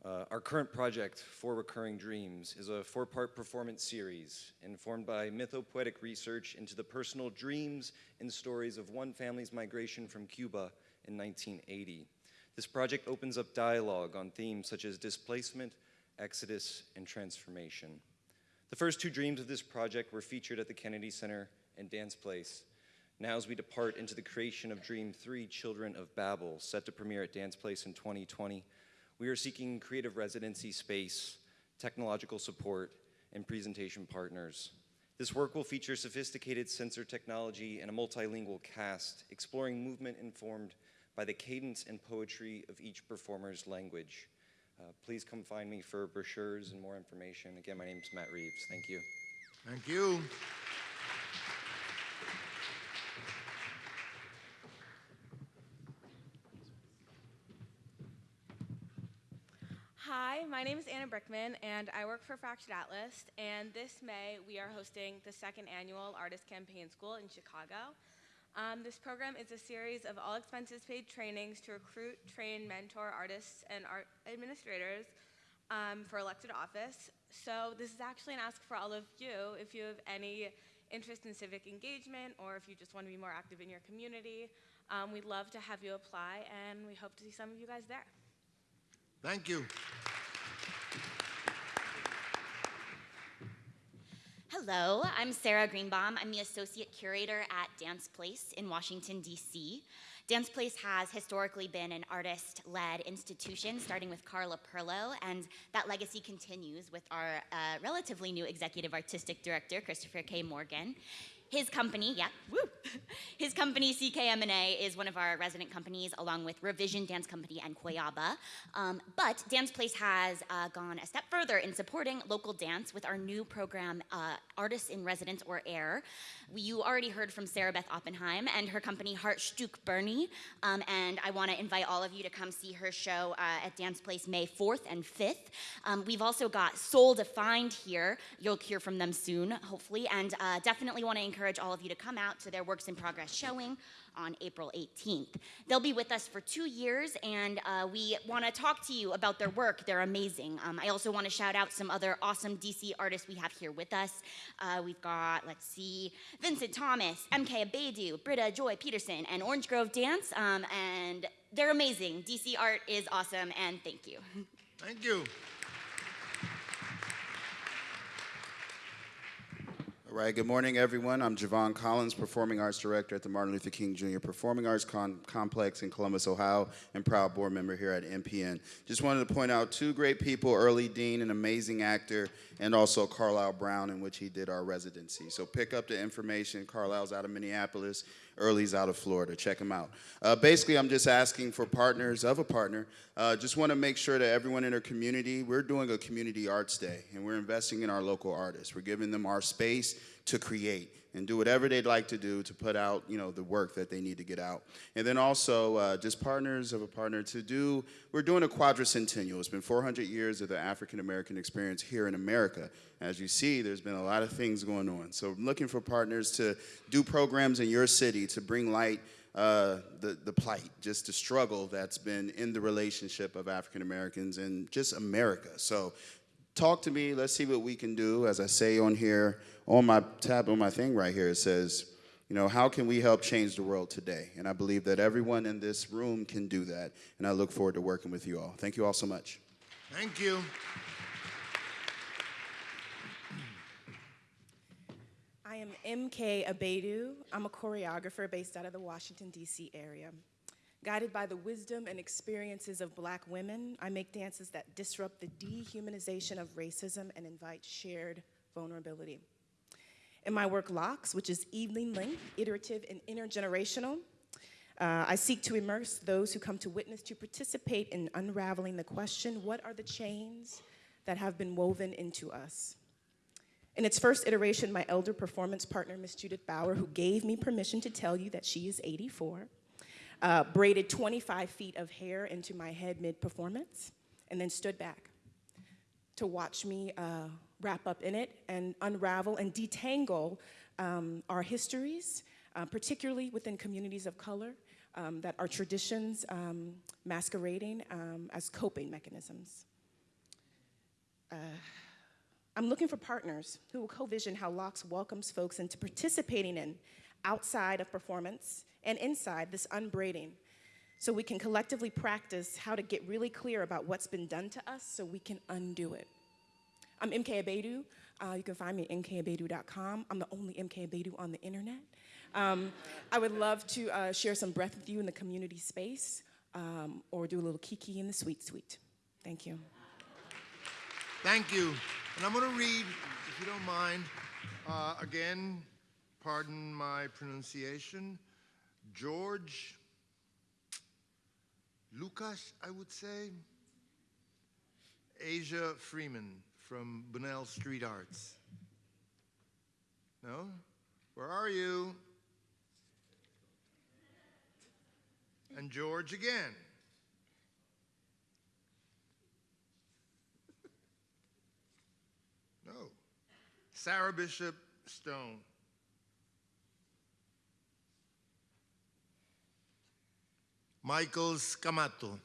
Uh, our current project, Four Recurring Dreams, is a four-part performance series informed by mythopoetic research into the personal dreams and stories of one family's migration from Cuba in 1980. This project opens up dialogue on themes such as displacement, exodus, and transformation. The first two dreams of this project were featured at the Kennedy Center and Dance Place. Now as we depart into the creation of Dream 3, Children of Babel, set to premiere at Dance Place in 2020, we are seeking creative residency space, technological support, and presentation partners. This work will feature sophisticated sensor technology and a multilingual cast, exploring movement informed by the cadence and poetry of each performer's language. Uh, please come find me for brochures and more information. Again, my name is Matt Reeves. Thank you. Thank you. Hi, my name is Anna Brickman, and I work for Fractured Atlas. And this May, we are hosting the second annual Artist Campaign School in Chicago. Um, this program is a series of all expenses paid trainings to recruit, train, mentor artists and art administrators um, for elected office. So this is actually an ask for all of you if you have any interest in civic engagement or if you just want to be more active in your community. Um, we'd love to have you apply, and we hope to see some of you guys there. Thank you. Hello, I'm Sarah Greenbaum. I'm the Associate Curator at Dance Place in Washington, D.C. Dance Place has historically been an artist led institution, starting with Carla Perlo, and that legacy continues with our uh, relatively new Executive Artistic Director, Christopher K. Morgan. His company, yeah, woo. His company, CKM&A, is one of our resident companies, along with Revision Dance Company and Coyaba. Um, but Dance Place has uh, gone a step further in supporting local dance with our new program, uh, Artists in Residence or AIR. We, you already heard from Sarah Beth Oppenheim and her company, Hartstück Bernie. Um, and I want to invite all of you to come see her show uh, at Dance Place May 4th and 5th. Um, we've also got Soul Defined here. You'll hear from them soon, hopefully. And uh, definitely want to encourage all of you to come out to their Works in Progress showing on April 18th. They'll be with us for two years, and uh, we want to talk to you about their work. They're amazing. Um, I also want to shout out some other awesome DC artists we have here with us. Uh, we've got, let's see, Vincent Thomas, MK Abadoo, Britta Joy Peterson, and Orange Grove Dance, um, and they're amazing. DC art is awesome, and thank you. Thank you. Right, good morning, everyone. I'm Javon Collins, Performing Arts Director at the Martin Luther King Jr. Performing Arts Con- Complex in Columbus, Ohio, and proud board member here at NPN. Just wanted to point out two great people, Early Dean, an amazing actor, and also Carlyle Brown, in which he did our residency. So pick up the information. Carlyle's out of Minneapolis, Early's out of Florida. Check him out. Uh, basically, I'm just asking for partners of a partner. Uh, just want to make sure that everyone in our community, we're doing a community arts day, and we're investing in our local artists. We're giving them our space to create and do whatever they'd like to do to put out, you know, the work that they need to get out. And then also, uh, just partners of a partner to do, we're doing a quadricentennial. It's been 400 years of the African American experience here in America. As you see, there's been a lot of things going on. So I'm looking for partners to do programs in your city to bring light uh, the, the plight, just the struggle that's been in the relationship of African Americans and just America. So talk to me. Let's see what we can do. As I say on here, on my tab, on my thing right here, it says, you know, how can we help change the world today? And I believe that everyone in this room can do that. And I look forward to working with you all. Thank you all so much. Thank you. I am MK Abadoo. I'm a choreographer based out of the Washington, D.C. area. Guided by the wisdom and experiences of black women, I make dances that disrupt the dehumanization of racism and invite shared vulnerability. In my work, Locks, which is evening length, iterative, and intergenerational, uh, I seek to immerse those who come to witness to participate in unraveling the question what are the chains that have been woven into us? In its first iteration, my elder performance partner, Miss Judith Bauer, who gave me permission to tell you that she is 84, uh, braided 25 feet of hair into my head mid performance, and then stood back to watch me uh, wrap up in it and unravel and detangle um, our histories, uh, particularly within communities of color, um, that our traditions um, masquerading um, as coping mechanisms. Uh, I'm looking for partners who will co-vision how Locks welcomes folks into participating in, outside of performance and inside this unbraiding, so we can collectively practice how to get really clear about what's been done to us so we can undo it. I'm MK Abadoo. Uh, you can find me at mkabadoo.com. I'm the only MK Abadoo on the internet. Um, I would love to uh, share some breath with you in the community space um, or do a little kiki in the sweet suite. Thank you. Thank you. And I'm going to read, if you don't mind, uh, again, pardon my pronunciation, George Lucas, I would say, Asia Freeman from Bunnell Street Arts. No? Where are you? And George again. No. Sarah Bishop Stone. Michael Scamato.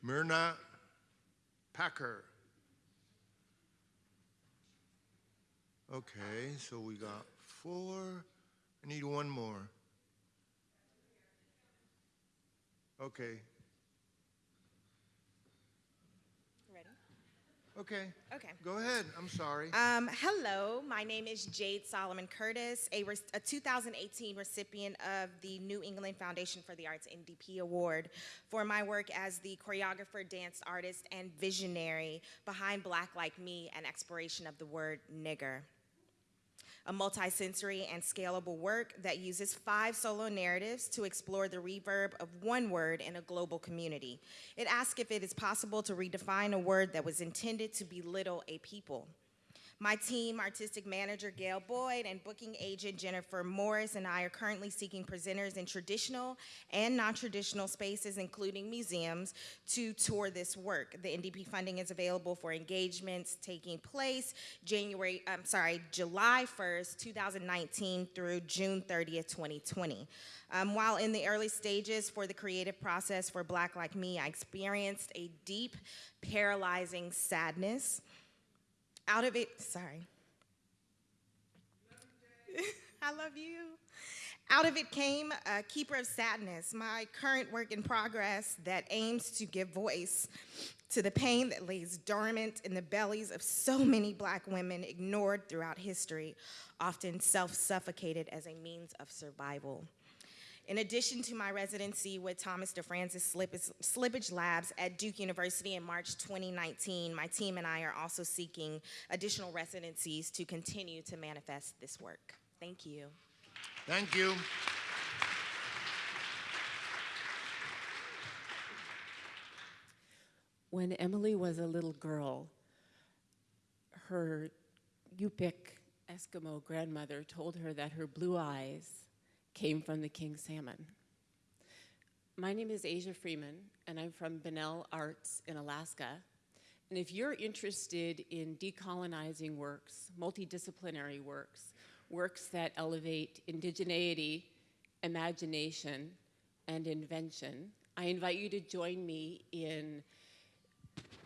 Myrna Packer. Okay, so we got four. I need one more. Okay. Ready? Okay. Okay. Go ahead. I'm sorry. Um, hello, my name is Jade Solomon Curtis, a, a 2018 recipient of the New England Foundation for the Arts NDP Award for my work as the choreographer, dance artist, and visionary behind Black Like Me, an exploration of the word nigger a multisensory and scalable work that uses five solo narratives to explore the reverb of one word in a global community. It asks if it is possible to redefine a word that was intended to belittle a people. My team, artistic manager Gail Boyd and booking agent Jennifer Morris and I are currently seeking presenters in traditional and non-traditional spaces, including museums, to tour this work. The NDP funding is available for engagements taking place January, I'm sorry, July 1st, 2019 through June 30th, 2020. Um, while in the early stages for the creative process for Black Like Me, I experienced a deep, paralyzing sadness out of it, sorry. I love you. Out of it came a Keeper of Sadness, my current work in progress that aims to give voice to the pain that lays dormant in the bellies of so many black women ignored throughout history, often self-suffocated as a means of survival. In addition to my residency with Thomas DeFrantz Slippage, Slippage Labs at Duke University in March 2019, my team and I are also seeking additional residencies to continue to manifest this work. Thank you. Thank you. When Emily was a little girl, her Yupik Eskimo grandmother told her that her blue eyes came from the king salmon. My name is Asia Freeman, and I'm from Bunnell Arts in Alaska. And if you're interested in decolonizing works, multidisciplinary works, works that elevate indigeneity, imagination, and invention, I invite you to join me in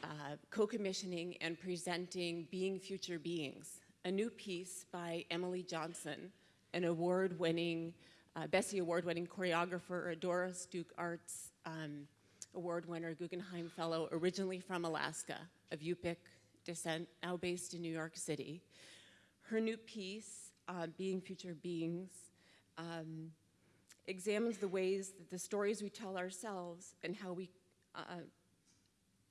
uh, co-commissioning and presenting Being Future Beings, a new piece by Emily Johnson, an award-winning, uh, Bessie Award-winning choreographer, a Doris Duke Arts um, Award winner, Guggenheim Fellow, originally from Alaska, of Yupik descent, now based in New York City. Her new piece, uh, Being Future Beings, um, examines the ways that the stories we tell ourselves and how we, uh,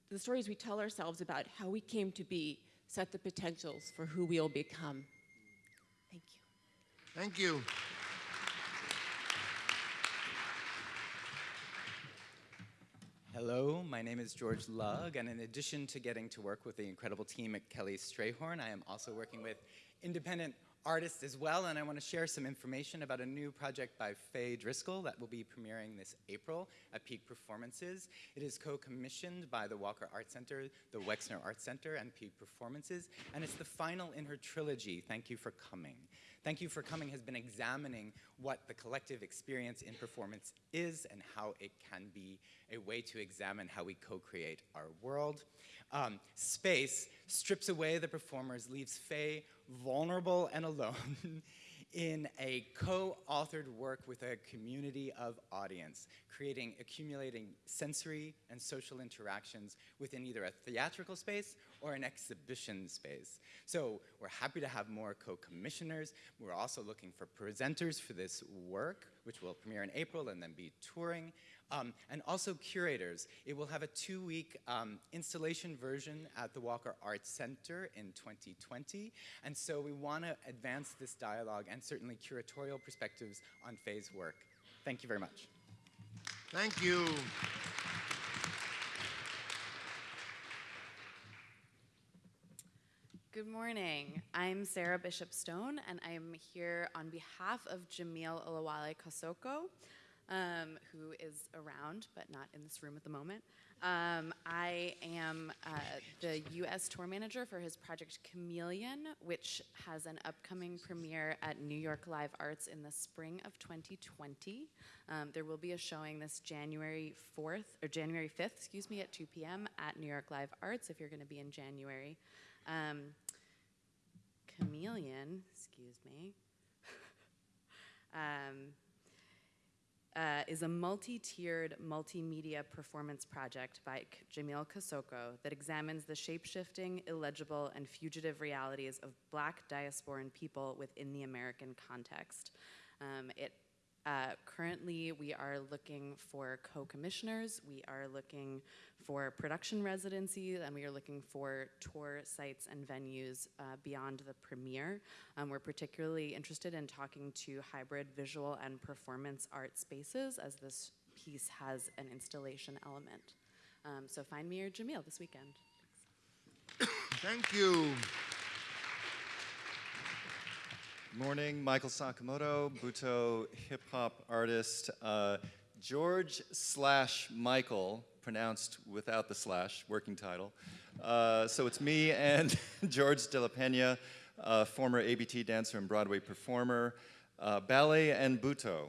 the stories we tell ourselves about how we came to be set the potentials for who we'll become. Thank you. Thank you. Hello, my name is George Lugg, and in addition to getting to work with the incredible team at Kelly Strayhorn, I am also working with independent artists as well, and I want to share some information about a new project by Faye Driscoll that will be premiering this April at Peak Performances. It is co-commissioned by the Walker Art Center, the Wexner Art Center, and Peak Performances, and it's the final in her trilogy, Thank You for Coming. Thank You for Coming has been examining what the collective experience in performance is and how it can be a way to examine how we co-create our world. Um, space strips away the performers, leaves Faye vulnerable and alone in a co-authored work with a community of audience, creating, accumulating sensory and social interactions within either a theatrical space or an exhibition space. So we're happy to have more co-commissioners. We're also looking for presenters for this work, which will premiere in April and then be touring. Um, and also curators. It will have a two-week um, installation version at the Walker Arts Center in 2020. And so we want to advance this dialogue and certainly curatorial perspectives on Faye's work. Thank you very much. Thank you. Good morning. I'm Sarah Bishop Stone, and I'm here on behalf of Jamil Olawale Kosoko, um, who is around but not in this room at the moment. Um, I am uh, the U.S. tour manager for his project Chameleon, which has an upcoming premiere at New York Live Arts in the spring of 2020. Um, there will be a showing this January 4th, or January 5th, excuse me, at 2 p.m. at New York Live Arts if you're going to be in January. Um, Chameleon, excuse me. um, uh, is a multi-tiered multimedia performance project by Jamil Kosoko that examines the shape-shifting, illegible, and fugitive realities of black diasporan people within the American context. Um, it uh, currently, we are looking for co-commissioners, we are looking for production residencies, and we are looking for tour sites and venues uh, beyond the premiere. Um, we're particularly interested in talking to hybrid visual and performance art spaces as this piece has an installation element. Um, so find me or Jamil this weekend. Thank you. Good morning, Michael Sakamoto, Butoh hip hop artist. Uh, George slash Michael, pronounced without the slash, working title. Uh, so it's me and George De La Pena, uh, former ABT dancer and Broadway performer. Uh, ballet and Butoh,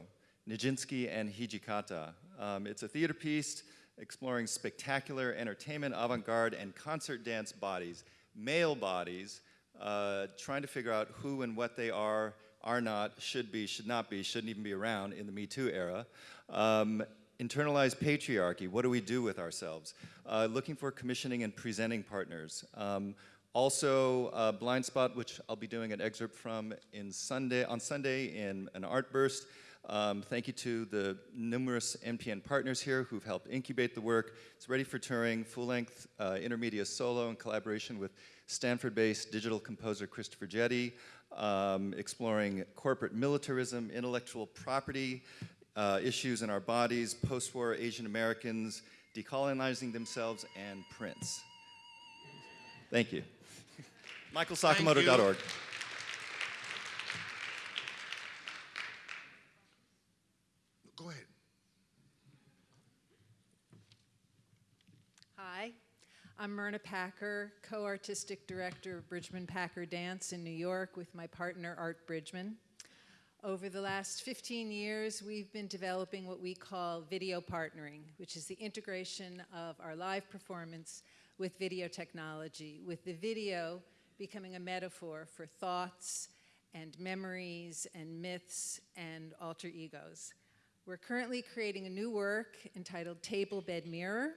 Nijinsky and Hijikata. Um, it's a theater piece exploring spectacular entertainment, avant garde, and concert dance bodies, male bodies uh, trying to figure out who and what they are, are not, should be, should not be, shouldn't even be around in the Me Too era. Um, internalized patriarchy, what do we do with ourselves? Uh, looking for commissioning and presenting partners. Um, also, uh, Blind Spot, which I'll be doing an excerpt from in Sunday, on Sunday in an art burst. Um, thank you to the numerous NPN partners here who've helped incubate the work. It's ready for touring, full-length uh, intermedia solo in collaboration with Stanford-based digital composer Christopher Jette, um, exploring corporate militarism, intellectual property, uh, issues in our bodies, post-war Asian Americans, decolonizing themselves, and Prince. Thank you. MichaelSakamoto.org. Go ahead. Hi, I'm Myrna Packer, co-artistic director of Bridgman Packer Dance in New York with my partner Art Bridgman. Over the last 15 years, we've been developing what we call video partnering, which is the integration of our live performance with video technology, with the video becoming a metaphor for thoughts and memories and myths and alter egos. We're currently creating a new work entitled Table Bed Mirror,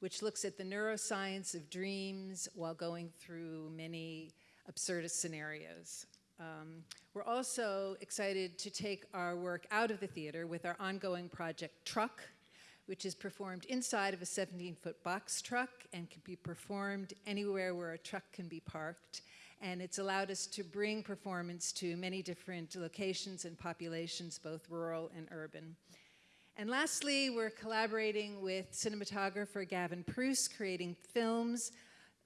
which looks at the neuroscience of dreams while going through many absurdist scenarios. Um, we're also excited to take our work out of the theater with our ongoing project Truck, which is performed inside of a 17-foot box truck and can be performed anywhere where a truck can be parked. And it's allowed us to bring performance to many different locations and populations, both rural and urban. And lastly, we're collaborating with cinematographer Gavin Pruce, creating films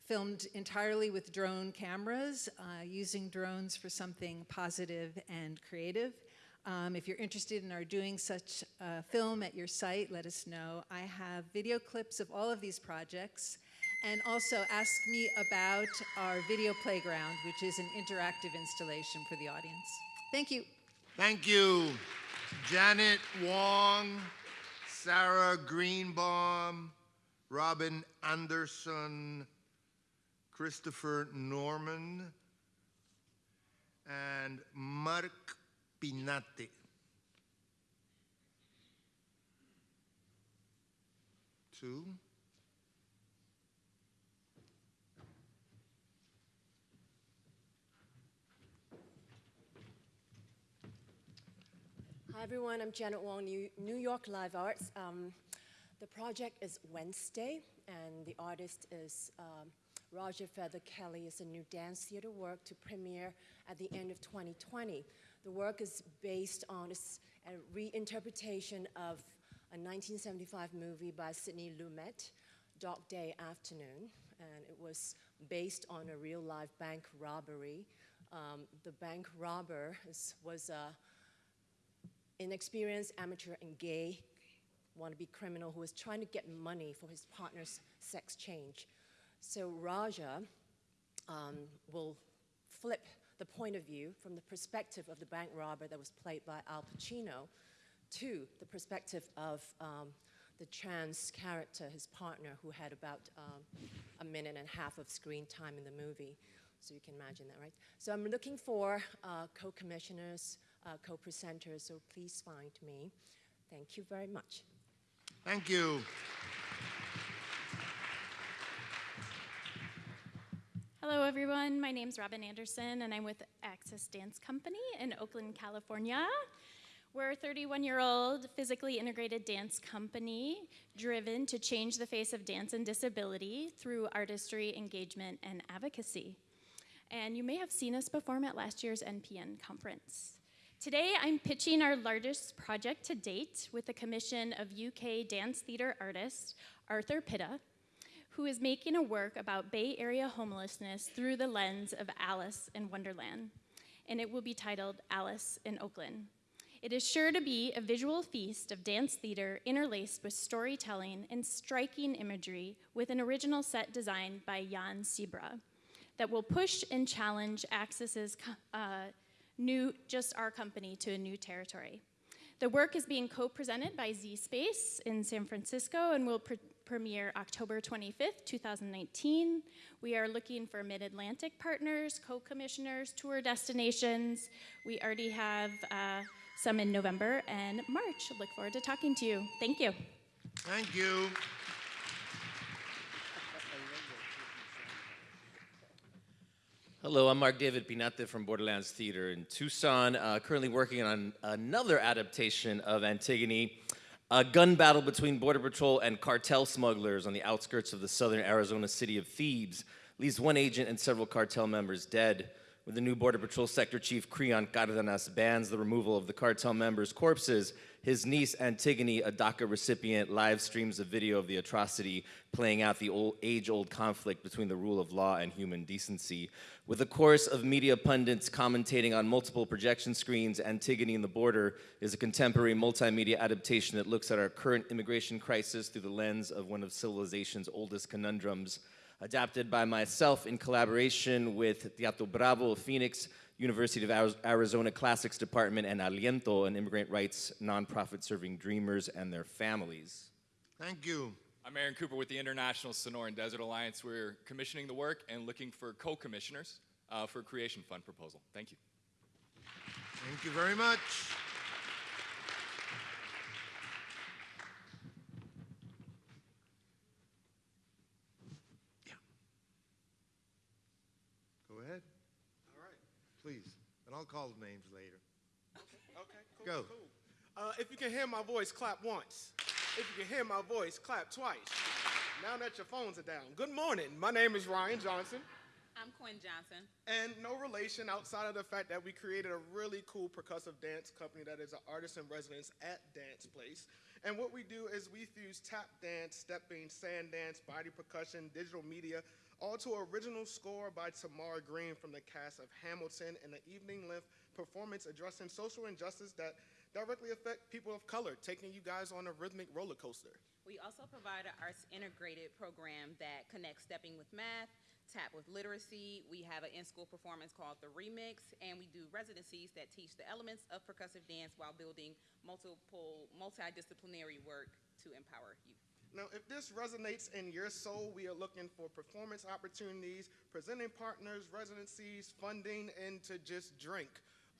filmed entirely with drone cameras, uh, using drones for something positive and creative. Um, if you're interested in our doing such a film at your site, let us know. I have video clips of all of these projects. And also ask me about our video playground, which is an interactive installation for the audience. Thank you. Thank you, Janet Wong, Sarah Greenbaum, Robin Anderson, Christopher Norman, and Mark Pinate. Two. Hi everyone, I'm Janet Wong, New, York Live Arts. Um, the project is Wednesday, and the artist is um, Raja Feather Kelly. It's a new dance theater work to premiere at the end of 2020. The work is based on a reinterpretation of a 1975 movie by Sidney Lumet, Dog Day Afternoon, and it was based on a real life bank robbery. Um, the bank robber is, was a inexperienced amateur and gay wannabe criminal who was trying to get money for his partner's sex change. So Raja um, will flip the point of view from the perspective of the bank robber that was played by Al Pacino to the perspective of um, the trans character, his partner, who had about um, a minute and a half of screen time in the movie. So you can imagine that, right? So I'm looking for uh, co-commissioners, uh, co-presenter, so please find me. Thank you very much. Thank you. Hello, everyone. My name's Robin Anderson, and I'm with AXIS Dance Company in Oakland, California. We're a 31 year old physically integrated dance company driven to change the face of dance and disability through artistry, engagement, and advocacy. And you may have seen us perform at last year's NPN conference. Today, I'm pitching our largest project to date with the commission of UK dance theater artist Arthur Pita, who is making a work about Bay Area homelessness through the lens of Alice in Wonderland. And it will be titled Alice in Oakland. It is sure to be a visual feast of dance theater interlaced with storytelling and striking imagery with an original set designed by Jan Sibra that will push and challenge AXIS's uh, new, just our company to a new territory. The work is being co-presented by Z Space in San Francisco and will pre premiere October 25th, 2019. We are looking for mid-Atlantic partners, co-commissioners, tour destinations. We already have uh, some in November and March. Look forward to talking to you. Thank you. Thank you. Hello, I'm Mark David Pinate from Borderlands Theater in Tucson, uh, currently working on another adaptation of Antigone, a gun battle between Border Patrol and cartel smugglers on the outskirts of the southern Arizona city of Thebes leaves one agent and several cartel members dead. With the new Border Patrol Sector Chief Creon Cardenas bans the removal of the cartel members' corpses, his niece Antigone, a DACA recipient, live streams a video of the atrocity playing out the old age-old conflict between the rule of law and human decency. With a chorus of media pundits commentating on multiple projection screens, Antigone and the Border is a contemporary multimedia adaptation that looks at our current immigration crisis through the lens of one of civilization's oldest conundrums. Adapted by myself in collaboration with Teatro Bravo of Phoenix, University of Arizona Classics Department, and Aliento, an immigrant rights nonprofit serving dreamers and their families. Thank you. I'm Aaron Cooper with the International Sonoran Desert Alliance. We're commissioning the work and looking for co-commissioners uh, for a Creation Fund proposal. Thank you. Thank you very much. Yeah. Go ahead. All right. Please. And I'll call the names later. Okay, cool. Go. Cool. Uh, if you can hear my voice, clap once. If you can hear my voice, clap twice. Now that your phones are down. Good morning. My name is Ryan Johnson. I'm Quinn Johnson. And no relation outside of the fact that we created a really cool percussive dance company that is an artist in residence at Dance Place. And what we do is we fuse tap dance, stepping, sand dance, body percussion, digital media, all to original score by Tamara Green from the cast of Hamilton and an evening length performance addressing social injustice that directly affect people of color, taking you guys on a rhythmic roller coaster. We also provide an arts integrated program that connects stepping with math, tap with literacy. We have an in-school performance called The Remix, and we do residencies that teach the elements of percussive dance while building multiple, multidisciplinary work to empower youth. Now, if this resonates in your soul, we are looking for performance opportunities, presenting partners, residencies, funding, and to just drink.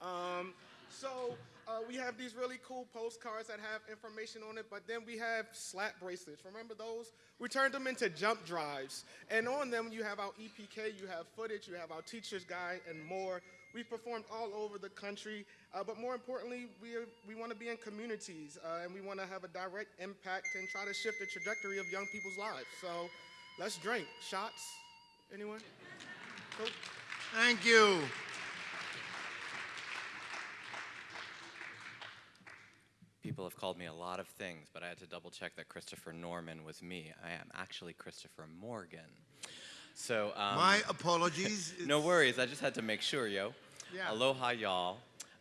Um, so uh, we have these really cool postcards that have information on it, but then we have slap bracelets. Remember those? We turned them into jump drives. And on them, you have our EPK, you have footage, you have our teacher's guide, and more. We've performed all over the country, uh, but more importantly, we, are, we want to be in communities, uh, and we want to have a direct impact and try to shift the trajectory of young people's lives. So let's drink. Shots? Anyone? Cool. Thank you. People have called me a lot of things, but I had to double check that Christopher Norman was me. I am actually Christopher Morgan. So um, my apologies. no worries. I just had to make sure, yo. Yeah. Aloha, y'all.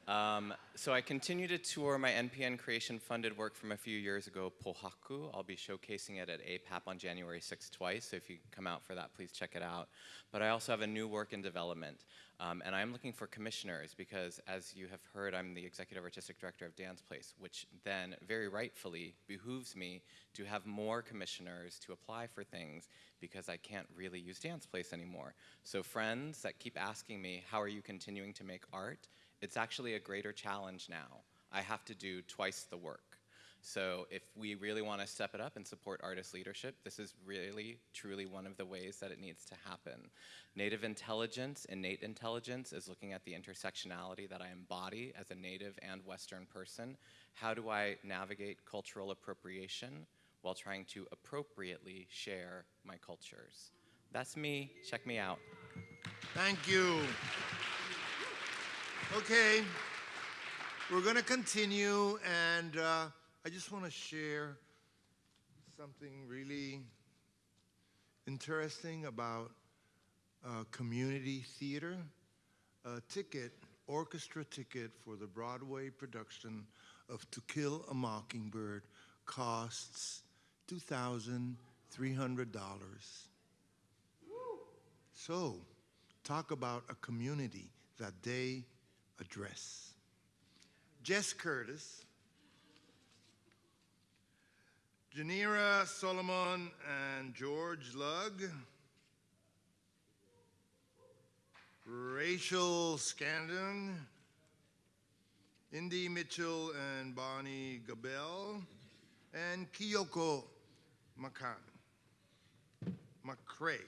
Um, so I continue to tour my NPN creation funded work from a few years ago, Pohaku. I'll be showcasing it at APAP on January 6th twice, so if you come out for that, please check it out. But I also have a new work in development, um, and I'm looking for commissioners because, as you have heard, I'm the Executive Artistic Director of Dance Place, which then, very rightfully, behooves me to have more commissioners to apply for things because I can't really use Dance Place anymore. So friends that keep asking me, how are you continuing to make art? It's actually a greater challenge now. I have to do twice the work. So if we really want to step it up and support artist leadership, this is really, truly one of the ways that it needs to happen. Native intelligence, innate intelligence, is looking at the intersectionality that I embody as a Native and Western person. How do I navigate cultural appropriation while trying to appropriately share my cultures? That's me. Check me out. Thank you. Okay, we're going to continue, and uh, I just want to share something really interesting about uh, community theater. A ticket, orchestra ticket for the Broadway production of To Kill a Mockingbird costs $2,300. So, talk about a community that they address. Jess Curtis, Janera Solomon and George Lugg, Rachel Scandon, Indy Mitchell and Bonnie Gabel, and Kyoko Makan, McCrae.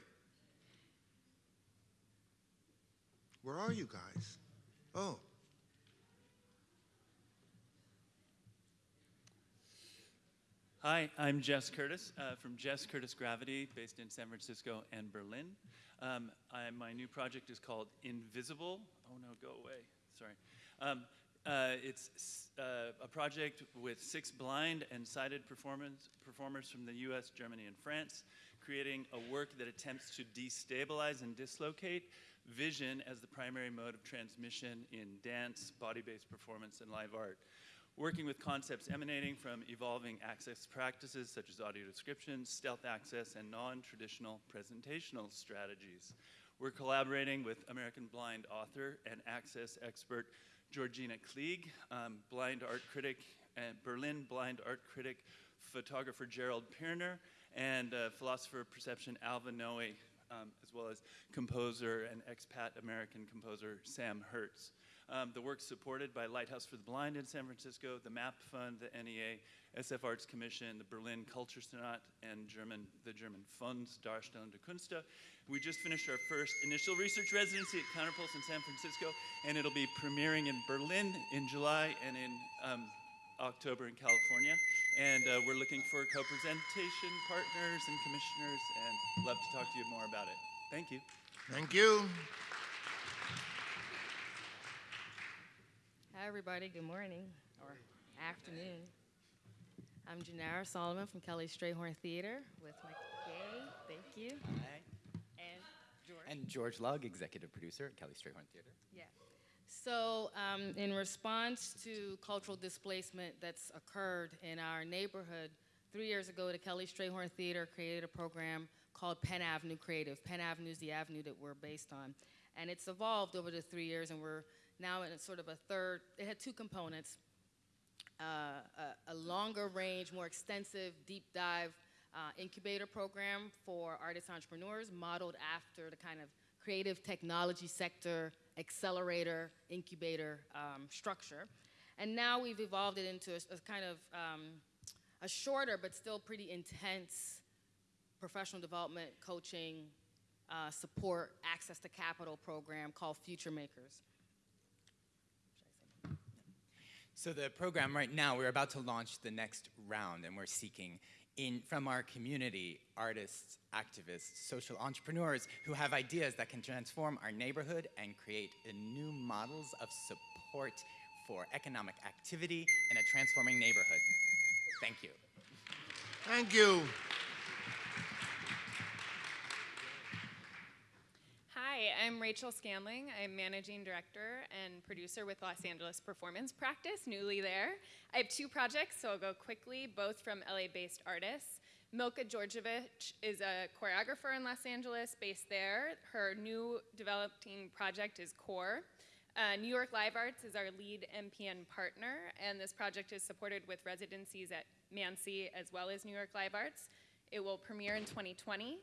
Where are you guys? Oh. Hi, I'm Jess Curtis uh, from Jess Curtis Gravity, based in San Francisco and Berlin. Um, I, my new project is called Invisible. Oh no, go away. Sorry. Um, uh, it's uh, a project with six blind and sighted performers from the US, Germany, and France, creating a work that attempts to destabilize and dislocate vision as the primary mode of transmission in dance, body-based performance, and live art working with concepts emanating from evolving access practices such as audio description, stealth access, and non-traditional presentational strategies. We're collaborating with American blind author and access expert Georgina Kleege, um, blind art critic, and Berlin blind art critic, photographer Gerald Pirner, and uh, philosopher of perception Alva Noe, um, as well as composer and expat American composer Sam Hertz. Um, the work's supported by Lighthouse for the Blind in San Francisco, the MAP Fund, the NEA, SF Arts Commission, the Berlin Kultursenat, and German, the German Funds Darstellende der Künste. We just finished our first initial research residency at Counterpulse in San Francisco, and it'll be premiering in Berlin in July and in um, October in California. And uh, we're looking for co-presentation partners and commissioners, and love to talk to you more about it. Thank you. Thank you. Hi, everybody. Good morning or afternoon. I'm Janera Solomon from Kelly Strayhorn Theater with my yay, thank you. Hi. And George. And George Lugg, executive producer at Kelly Strayhorn Theater. Yeah. So, um, in response to cultural displacement that's occurred in our neighborhood, three years ago, the Kelly Strayhorn Theater created a program called Penn Avenue Creative. Penn Avenue is the avenue that we're based on. And it's evolved over the three years, and we're now in sort of a third, it had two components. Uh, a, a, longer range, more extensive, deep dive uh, incubator program for artist entrepreneurs modeled after the kind of creative technology sector accelerator incubator um, structure. And now we've evolved it into a, a kind of um, a shorter but still pretty intense professional development, coaching, uh, support, access to capital program called Future Makers. So the program right now, we're about to launch the next round and we're seeking in, from our community, artists, activists, social entrepreneurs who have ideas that can transform our neighborhood and create new models of support for economic activity in a transforming neighborhood. Thank you. Thank you. Hi, I'm Rachel Scanling. I'm managing director and producer with Los Angeles Performance Practice, newly there. I have two projects, so I'll go quickly, both from LA-based artists. Milka Djordjevich is a choreographer in Los Angeles, based there. Her new developing project is Core. Uh, New York Live Arts is our lead NPN partner, and this project is supported with residencies at MANCC as well as New York Live Arts. It will premiere in 2020.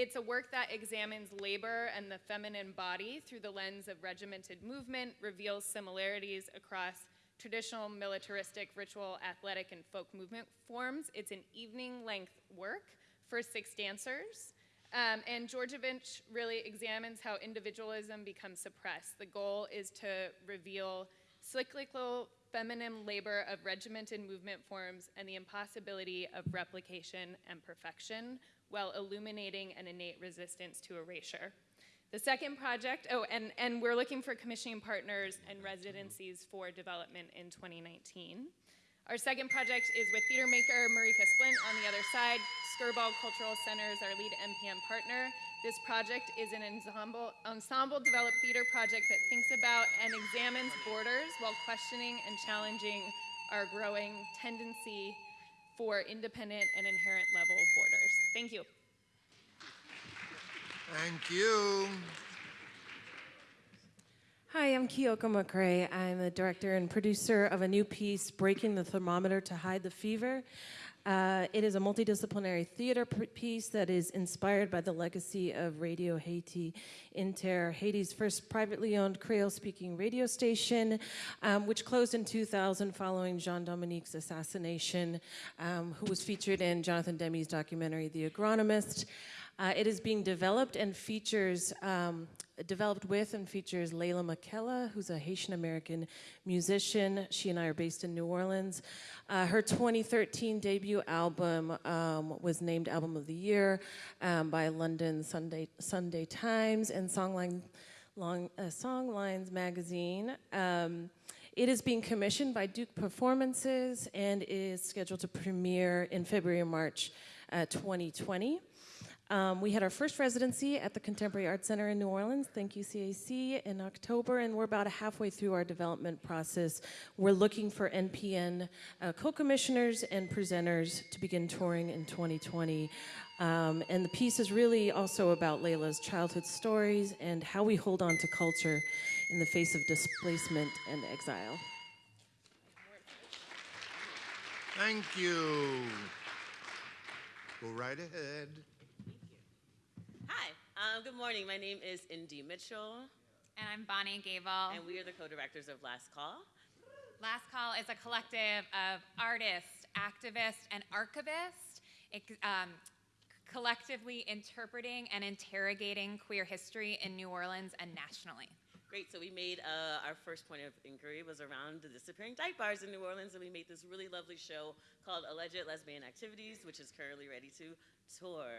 It's a work that examines labor and the feminine body through the lens of regimented movement, reveals similarities across traditional militaristic ritual, athletic, and folk movement forms. It's an evening length work for six dancers. Um, and Djordjevich really examines how individualism becomes suppressed. The goal is to reveal cyclical feminine labor of regimented movement forms and the impossibility of replication and perfection while illuminating an innate resistance to erasure. The second project, oh, and, and we're looking for commissioning partners and residencies for development in 2019. Our second project is with theater maker Marike Splint on the other side. Skirball Cultural Center is our lead NPN partner. This project is an ensemble, ensemble developed theater project that thinks about and examines borders while questioning and challenging our growing tendency for independent and inherent level of borders. Thank you. Thank you. Hi, I'm Kyoko McRae. I'm the director and producer of a new piece, Breaking the Thermometer to Hide the Fever. Uh, it is a multidisciplinary theater piece that is inspired by the legacy of Radio Haiti Inter, Haiti's first privately owned Creole-speaking radio station, um, which closed in 2000 following Jean Dominique's assassination, um, who was featured in Jonathan Demme's documentary, The Agronomist. Uh, it is being developed and features, um, developed with and features Leyla McCalla, who's a Haitian American musician. She and I are based in New Orleans. Uh, her 2013 debut album um, was named Album of the Year um, by London Sunday, Sunday Times and Songline, Long, uh, Songlines magazine. Um, it is being commissioned by Duke Performances and is scheduled to premiere in February and March uh, 2020. Um, we had our first residency at the Contemporary Arts Center in New Orleans, thank you CAC, in October, and we're about halfway through our development process. We're looking for NPN uh, co-commissioners and presenters to begin touring in 2020. Um, and the piece is really also about Leyla's childhood stories and how we hold on to culture in the face of displacement and exile. Thank you. Go right ahead. Um, good morning. My name is Indy Mitchell. And I'm Bonnie Gable. And we are the co-directors of Last Call. Last Call is a collective of artists, activists, and archivists um, collectively interpreting and interrogating queer history in New Orleans and nationally. Great, so we made uh, our first point of inquiry was around the disappearing dyke bars in New Orleans, and we made this really lovely show called Alleged Lesbian Activities, which is currently ready to tour.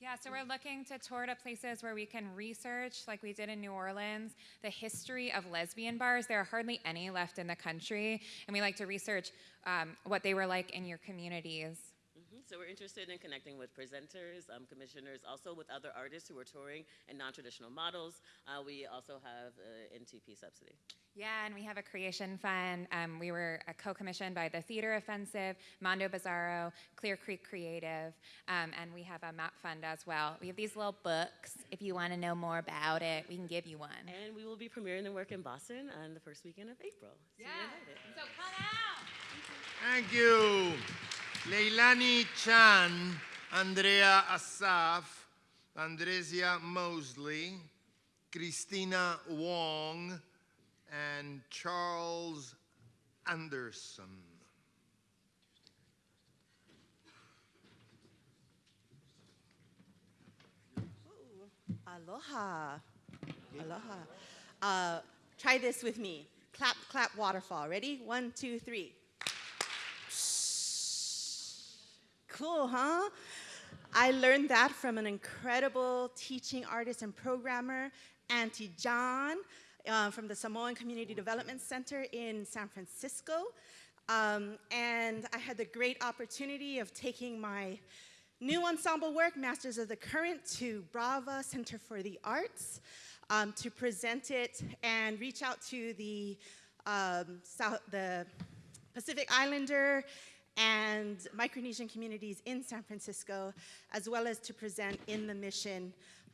Yeah, so we're looking to tour to places where we can research, like we did in New Orleans, the history of lesbian bars. There are hardly any left in the country, and we like to research um, what they were like in your communities. Mm-hmm. So we're interested in connecting with presenters, um, commissioners, also with other artists who are touring and non-traditional models. Uh, we also have an NTP subsidy. Yeah, and we have a creation fund. Um, we were uh, co-commissioned by the Theater Offensive, Mondo Bizarro, Clear Creek Creative, um, and we have a map fund as well. We have these little books. If you want to know more about it, we can give you one. And we will be premiering the work in Boston on the first weekend of April. So yeah, so come out. Thank you. Leilani Chan, Andrea Assaf, Andresia Mosley, Christina Wong, and Charles Anderson. Aloha. Aloha. Uh, try this with me. Clap, clap, waterfall. Ready? One, two, three. Cool, huh? I learned that from an incredible teaching artist and programmer, Auntie John uh, from the Samoan Community Development Center in San Francisco. Um, and I had the great opportunity of taking my new ensemble work, Masters of the Current, to Brava Center for the Arts um, to present it and reach out to the, um, South, the Pacific Islander and Micronesian communities in San Francisco, as well as to present in the mission,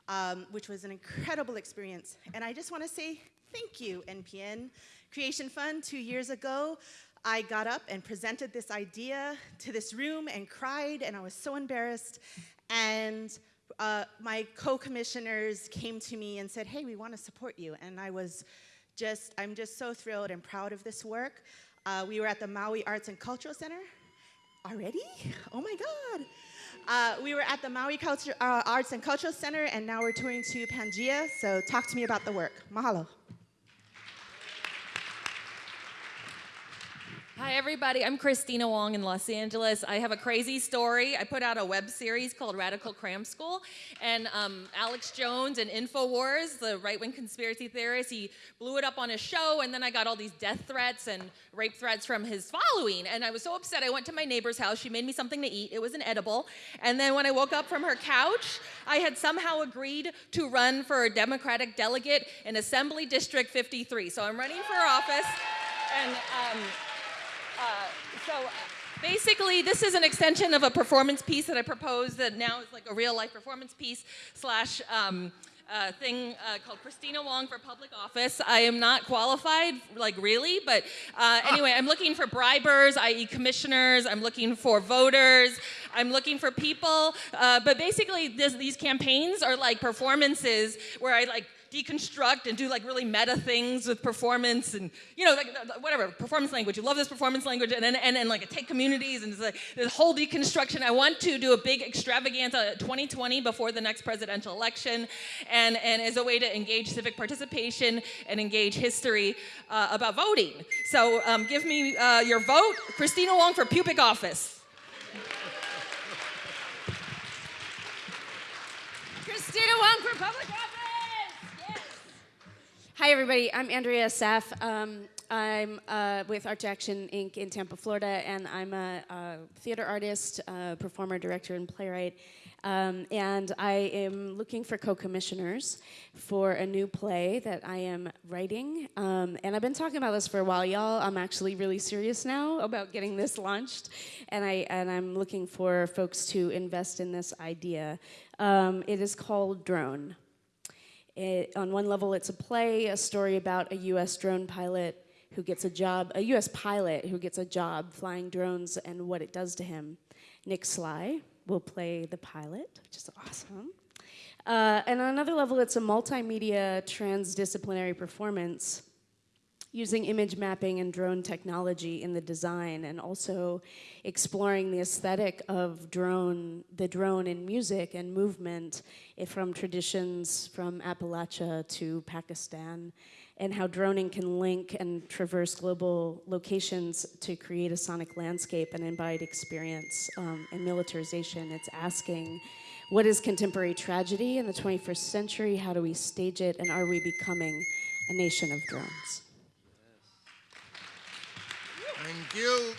um, which was an incredible experience. And I just want to say Thank you, NPN Creation Fund. Two years ago, I got up and presented this idea to this room and cried, and I was so embarrassed. And uh, my co-commissioners came to me and said, hey, we want to support you. And I was just, I'm just so thrilled and proud of this work. Uh, we were at the Maui Arts and Cultural Center already? Oh my God. Uh, we were at the Maui Culture, uh, Arts and Cultural Center, and now we're touring to Pangea. So talk to me about the work. Mahalo. Hi, everybody. I'm Christina Wong in Los Angeles. I have a crazy story. I put out a web series called Radical Cram School, and um, Alex Jones and InfoWars, the right wing conspiracy theorist, he blew it up on his show, and then I got all these death threats and rape threats from his following. And I was so upset. I went to my neighbor's house. She made me something to eat. It was an edible. And then when I woke up from her couch, I had somehow agreed to run for a Democratic delegate in Assembly District 53. So I'm running for office. And um, uh, so uh, basically, this is an extension of a performance piece that I proposed that now is like a real life performance piece slash um, uh, thing uh, called Christina Wong for public office. I am not qualified, like really, but uh, anyway, I'm looking for bribers, i.e. commissioners, I'm looking for voters, I'm looking for people, uh, but basically this, these campaigns are like performances where I like deconstruct and do like really meta things with performance and you know like whatever performance language. You love this performance language and and, and, and like take communities and like this whole deconstruction. I want to do a big extravaganza 2020 before the next presidential election, and and as a way to engage civic participation and engage history uh, about voting. So um, give me uh, your vote, Christina Wong for pubic office. Christina Wong for public office. Hi, everybody. I'm Andrea Assaf. Um, I'm uh, with Art Action Inc. in Tampa, Florida, and I'm a, a theater artist, uh, performer, director, and playwright. Um, and I am looking for co-commissioners for a new play that I am writing. Um, and I've been talking about this for a while, y'all. I'm actually really serious now about getting this launched, and I and I'm looking for folks to invest in this idea. Um, it is called Drone. It, on one level, it's a play, a story about a US drone pilot who gets a job, a US pilot who gets a job flying drones and what it does to him. Nick Slie will play the pilot, which is awesome. Uh, and on another level, it's a multimedia transdisciplinary performance using image mapping and drone technology in the design and also exploring the aesthetic of drone, the drone in music and movement eh, from traditions from Appalachia to Pakistan and how droning can link and traverse global locations to create a sonic landscape and embodied experience um, and militarization. It's asking, what is contemporary tragedy in the 21st century? How do we stage it? And are we becoming a nation of drones? Thank you.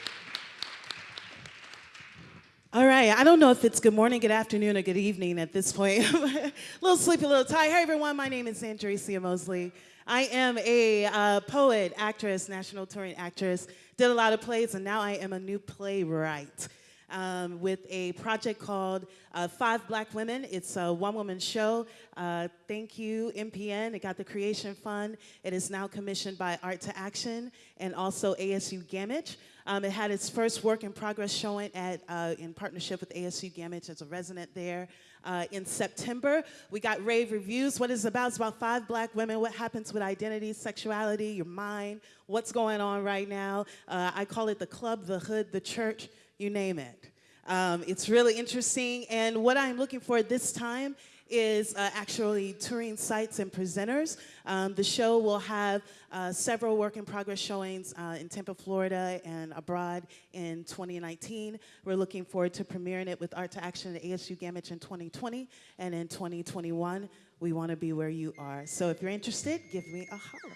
All right, I don't know if it's good morning, good afternoon, or good evening at this point. a little sleepy, a little tired. Hey everyone, my name is Andrecia Mosley. I am a uh, poet, actress, national touring actress, did a lot of plays, and now I am a new playwright um, with a project called uh, Five Black Women. It's a one-woman show. Uh, thank you, NPN. It got the Creation Fund. It is now commissioned by Art to Action and also ASU Gammage. Um, it had its first work in progress showing at, uh, in partnership with ASU Gammage as a resident there uh, in September. We got rave reviews. What is it's about? It's about five black women. What happens with identity, sexuality, your mind, what's going on right now. Uh, I call it the club, the hood, the church, you name it. Um, it's really interesting, and what I'm looking for this time is uh, actually touring sites and presenters. Um, the show will have uh, several work in progress showings uh, in Tampa, Florida and abroad in 2019. We're looking forward to premiering it with Art to Action at ASU Gammage in 2020 and in 2021. We want to be where you are. So if you're interested, give me a holler.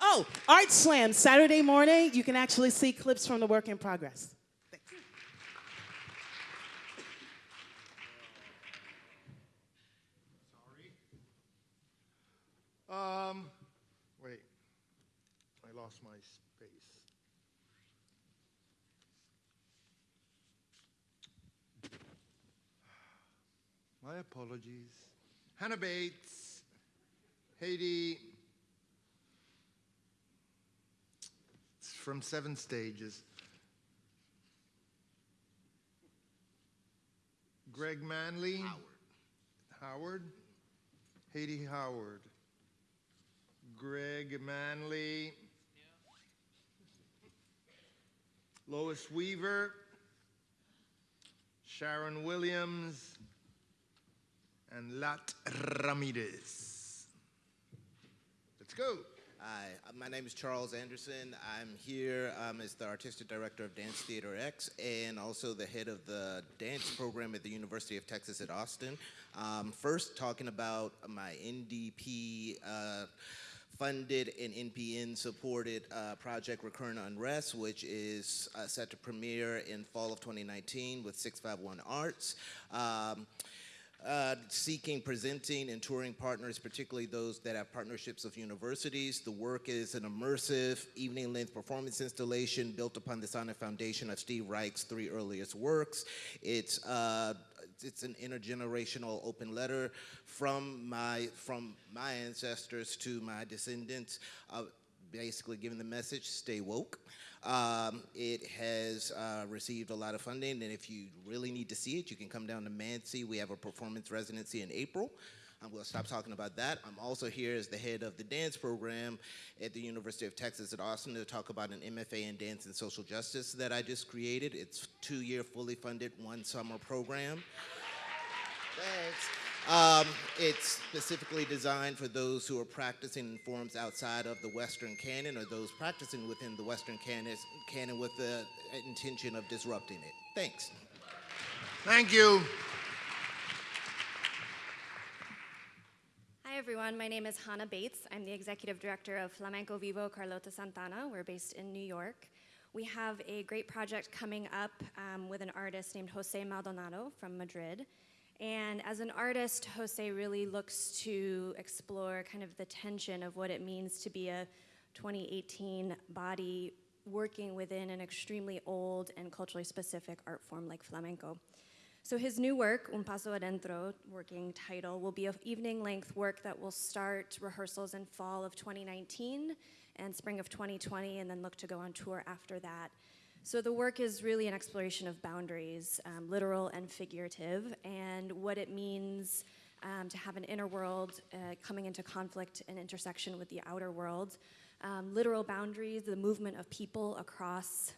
Oh, Art Slam, Saturday morning. You can actually see clips from the work in progress. Um, wait, I lost my space. My apologies. Hannah Bates, Haiti, it's from Seven Stages. Greg Manley, Howard, Howard, Heidi Howard. Greg Manley. Lois Weaver. Sharon Williams. And Lat Ramirez. Let's go. Hi, uh, my name is Charles Anderson. I'm here um, as the artistic director of Dance Theater X and also the head of the dance program at the University of Texas at Austin. Um, first, talking about my NDP. Uh, funded and NPN supported uh, project Recurrent Unrest, which is uh, set to premiere in fall of 2019 with 651 Arts. Um, uh, seeking, presenting, and touring partners, particularly those that have partnerships with universities. The work is an immersive, evening-length performance installation built upon the sonic foundation of Steve Reich's three earliest works. It's uh, it's an intergenerational open letter from my from my ancestors to my descendants, uh, basically giving the message: stay woke. Um, it has uh, received a lot of funding, and if you really need to see it, you can come down to MANCC. We have a performance residency in April. I'm going to stop talking about that. I'm also here as the head of the dance program at the University of Texas at Austin to talk about an MFA in dance and social justice that I just created. It's two-year fully funded one summer program. Thanks. Um, it's specifically designed for those who are practicing in forms outside of the Western canon or those practicing within the Western canon, canon with the intention of disrupting it. Thanks. Thank you. Everyone, my name is Hannah Bates. I'm the executive director of Flamenco Vivo Carlota Santana. We're based in New York. We have a great project coming up um, with an artist named Jose Maldonado from Madrid. And as an artist, Jose really looks to explore kind of the tension of what it means to be a 2018 body working within an extremely old and culturally specific art form like flamenco. So his new work, Un Paso Adentro, working title, will be an evening-length work that will start rehearsals in fall of 2019 and spring of 2020, and then look to go on tour after that. So the work is really an exploration of boundaries, um, literal and figurative, and what it means um, to have an inner world uh, coming into conflict and intersection with the outer world. Um, literal boundaries, the movement of people across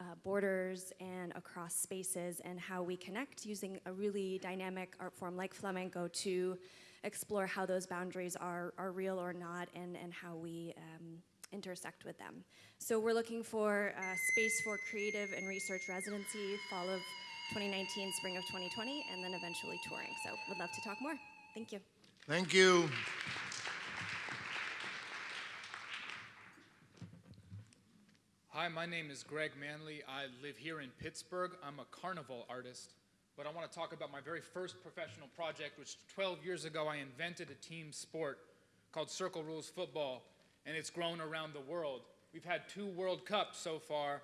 uh, borders and across spaces, and how we connect using a really dynamic art form like flamenco to explore how those boundaries are, are real or not, and, and how we um, intersect with them. So we're looking for a space for creative and research residency, fall of 2019, spring of 2020, and then eventually touring. So would love to talk more. Thank you. Thank you. Hi, my name is Greg Manley. I live here in Pittsburgh. I'm a carnival artist, but I want to talk about my very first professional project, which 12 years ago I invented a team sport called Circle Rules Football and it's grown around the world. We've had two World Cups so far,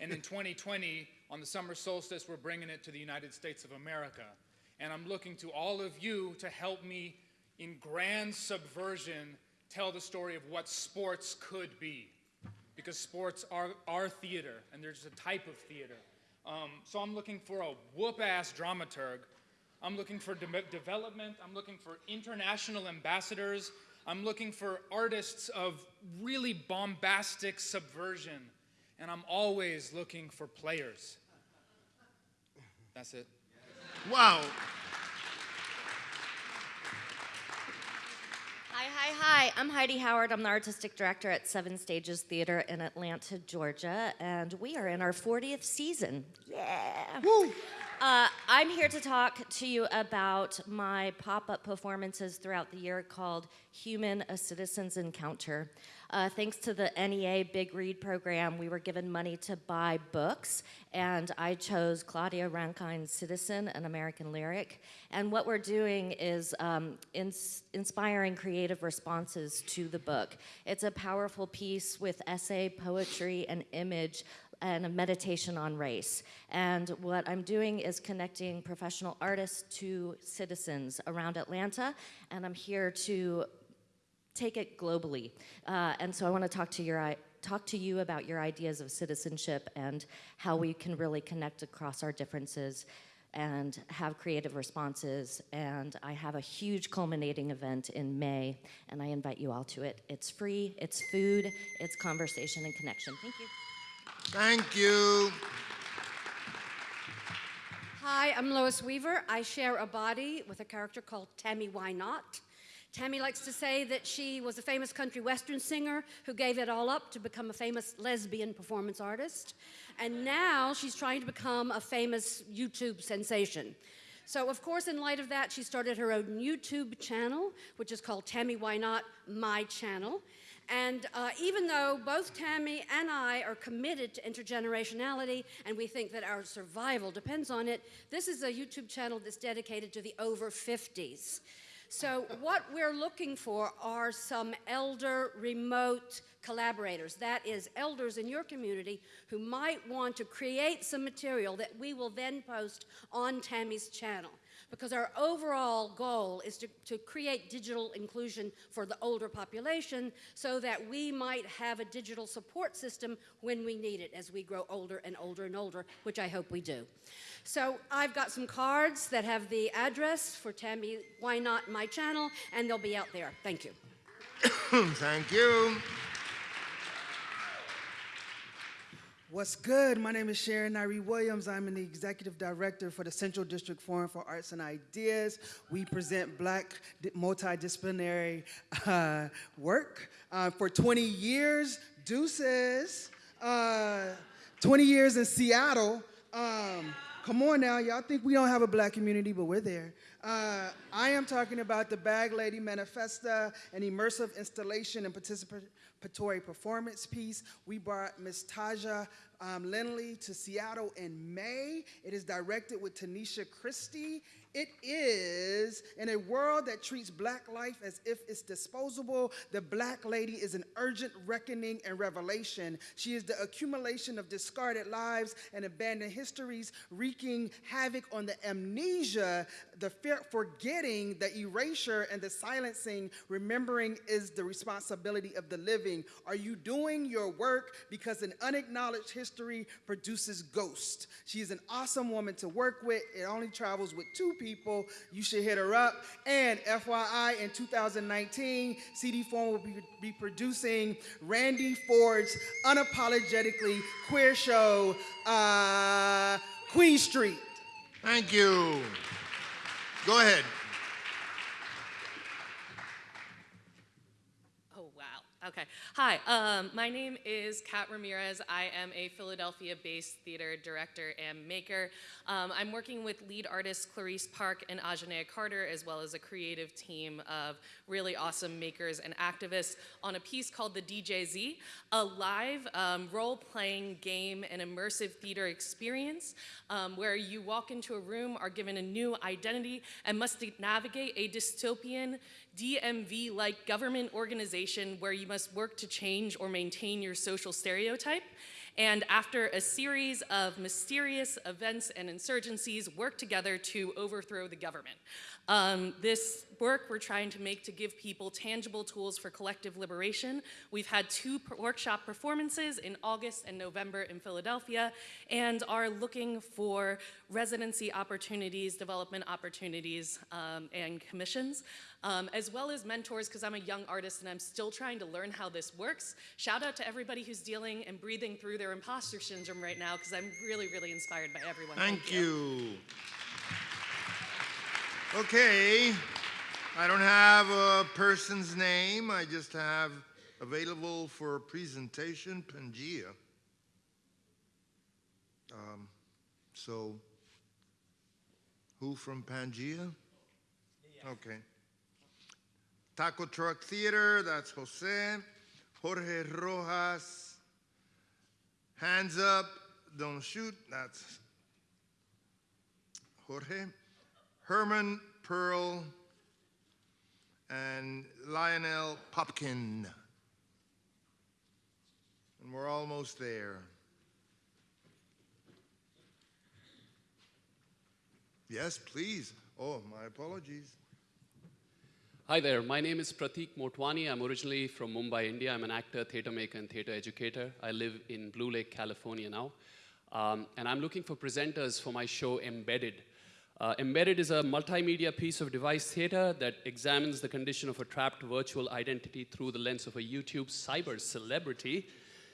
and in 2020, on the summer solstice, we're bringing it to the United States of America. And I'm looking to all of you to help me in grand subversion tell the story of what sports could be. Because sports are, are theater, and there's a type of theater. Um, so I'm looking for a whoop-ass dramaturg. I'm looking for de development. I'm looking for international ambassadors I'm looking for artists of really bombastic subversion, and I'm always looking for players. That's it. Wow. Hi, hi, hi. I'm Heidi Howard. I'm the artistic director at Seven Stages Theater in Atlanta, Georgia, and we are in our 40th season. Yeah. Woo. Uh, I'm here to talk to you about my pop-up performances throughout the year called Human, a Citizen's Encounter. Uh, thanks to the NEA Big Read program, we were given money to buy books, and I chose Claudia Rankine's Citizen, an American lyric. And what we're doing is um, ins inspiring creative responses to the book. It's a powerful piece with essay, poetry, and image and a meditation on race. And what I'm doing is connecting professional artists to citizens around Atlanta, and I'm here to take it globally. Uh, and so I want to talk to your talk to you about your ideas of citizenship and how we can really connect across our differences and have creative responses. And I have a huge culminating event in May, and I invite you all to it. It's free, it's food, it's conversation and connection. Thank you. Thank you. Hi, I'm Lois Weaver. I share a body with a character called Tammy Why Not. Tammy likes to say that she was a famous country western singer who gave it all up to become a famous lesbian performance artist. And now she's trying to become a famous YouTube sensation. So, of course, in light of that, she started her own YouTube channel, which is called Tammy Why Not My Channel. And uh, even though both Tammy and I are committed to intergenerationality and we think that our survival depends on it, this is a YouTube channel that's dedicated to the over 50s. So, what we're looking for are some elder remote collaborators. That is, elders in your community who might want to create some material that we will then post on Tammy's channel because our overall goal is to, to create digital inclusion for the older population so that we might have a digital support system when we need it as we grow older and older and older, which I hope we do. So I've got some cards that have the address for Tammy Why Not My Channel, and they'll be out there. Thank you. Thank you. What's good? My name is Sharon Nyree Williams. I'm the executive director for the Central District Forum for Arts and Ideas. We present black multidisciplinary uh, work. Uh, for 20 years, Deuces, uh, 20 years in Seattle. Um, come on now, y'all think we don't have a black community, but we're there. Uh, I am talking about the Bag Lady Manifesta, an immersive installation and participatory performance piece. We brought Miss Taja um, Lindley to Seattle in May. It is directed with Tanisha Christie. It is in a world that treats black life as if it's disposable, the black lady is an urgent reckoning and revelation. She is the accumulation of discarded lives and abandoned histories, wreaking havoc on the amnesia, the forgetting, the erasure, and the silencing. Remembering is the responsibility of the living. Are you doing your work because an unacknowledged history produces ghosts? She is an awesome woman to work with. It only travels with two people people, you should hit her up. And FYI, in 2019, CD4 will be, be producing Randy Ford's unapologetically queer show, uh, Queen Street. Thank you. Go ahead. Okay. Hi, um, my name is Kat Ramirez. I am a Philadelphia-based theater director and maker. Um, I'm working with lead artists Clarice Park and Ajanea Carter, as well as a creative team of really awesome makers and activists on a piece called The DJZ, a live um, role-playing game and immersive theater experience um, where you walk into a room, are given a new identity, and must navigate a dystopian DMV-like government organization where you must work to change or maintain your social stereotype. And after a series of mysterious events and insurgencies, work together to overthrow the government. Um, this work we're trying to make to give people tangible tools for collective liberation. We've had two workshop performances in August and November in Philadelphia and are looking for residency opportunities, development opportunities, um, and commissions, um, as well as mentors because I'm a young artist and I'm still trying to learn how this works. Shout out to everybody who's dealing and breathing through their imposter syndrome right now because I'm really, really inspired by everyone. Thank, Thank you. you. Okay, I don't have a person's name. I just have available for presentation Pangea. Um, so, who from Pangea? Okay. Taco Truck Theater, that's Jose. Jorge Rojas. Hands up, don't shoot, that's Jorge. Herman Pearl, and Lionel Popkin. And we're almost there. Yes, please. Oh, my apologies. Hi there, my name is Pratik Motwani. I'm originally from Mumbai, India. I'm an actor, theater maker, and theater educator. I live in Blue Lake, California now. Um, and I'm looking for presenters for my show Embedded. Uh, Embedded is a multimedia piece of device theater that examines the condition of a trapped virtual identity through the lens of a YouTube cyber celebrity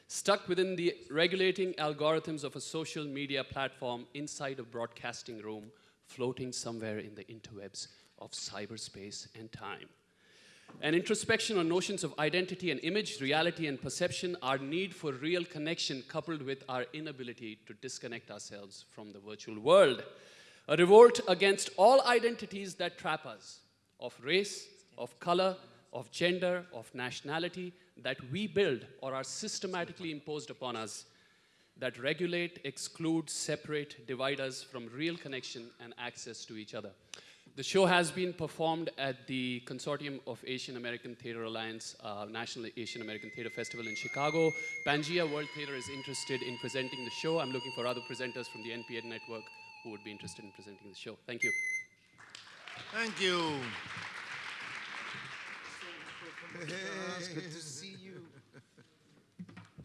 stuck within the regulating algorithms of a social media platform inside a broadcasting room floating somewhere in the interwebs of cyberspace and time. An introspection on notions of identity and image, reality and perception, our need for real connection coupled with our inability to disconnect ourselves from the virtual world. A revolt against all identities that trap us, of race, of color, of gender, of nationality, that we build or are systematically imposed upon us, that regulate, exclude, separate, divide us from real connection and access to each other. The show has been performed at the Consortium of Asian American Theater Alliance uh, National Asian American Theater Festival in Chicago. Pangea World Theater is interested in presenting the show. I'm looking for other presenters from the NPN network who would be interested in presenting the show. Thank you. Thank you. It's good to see you.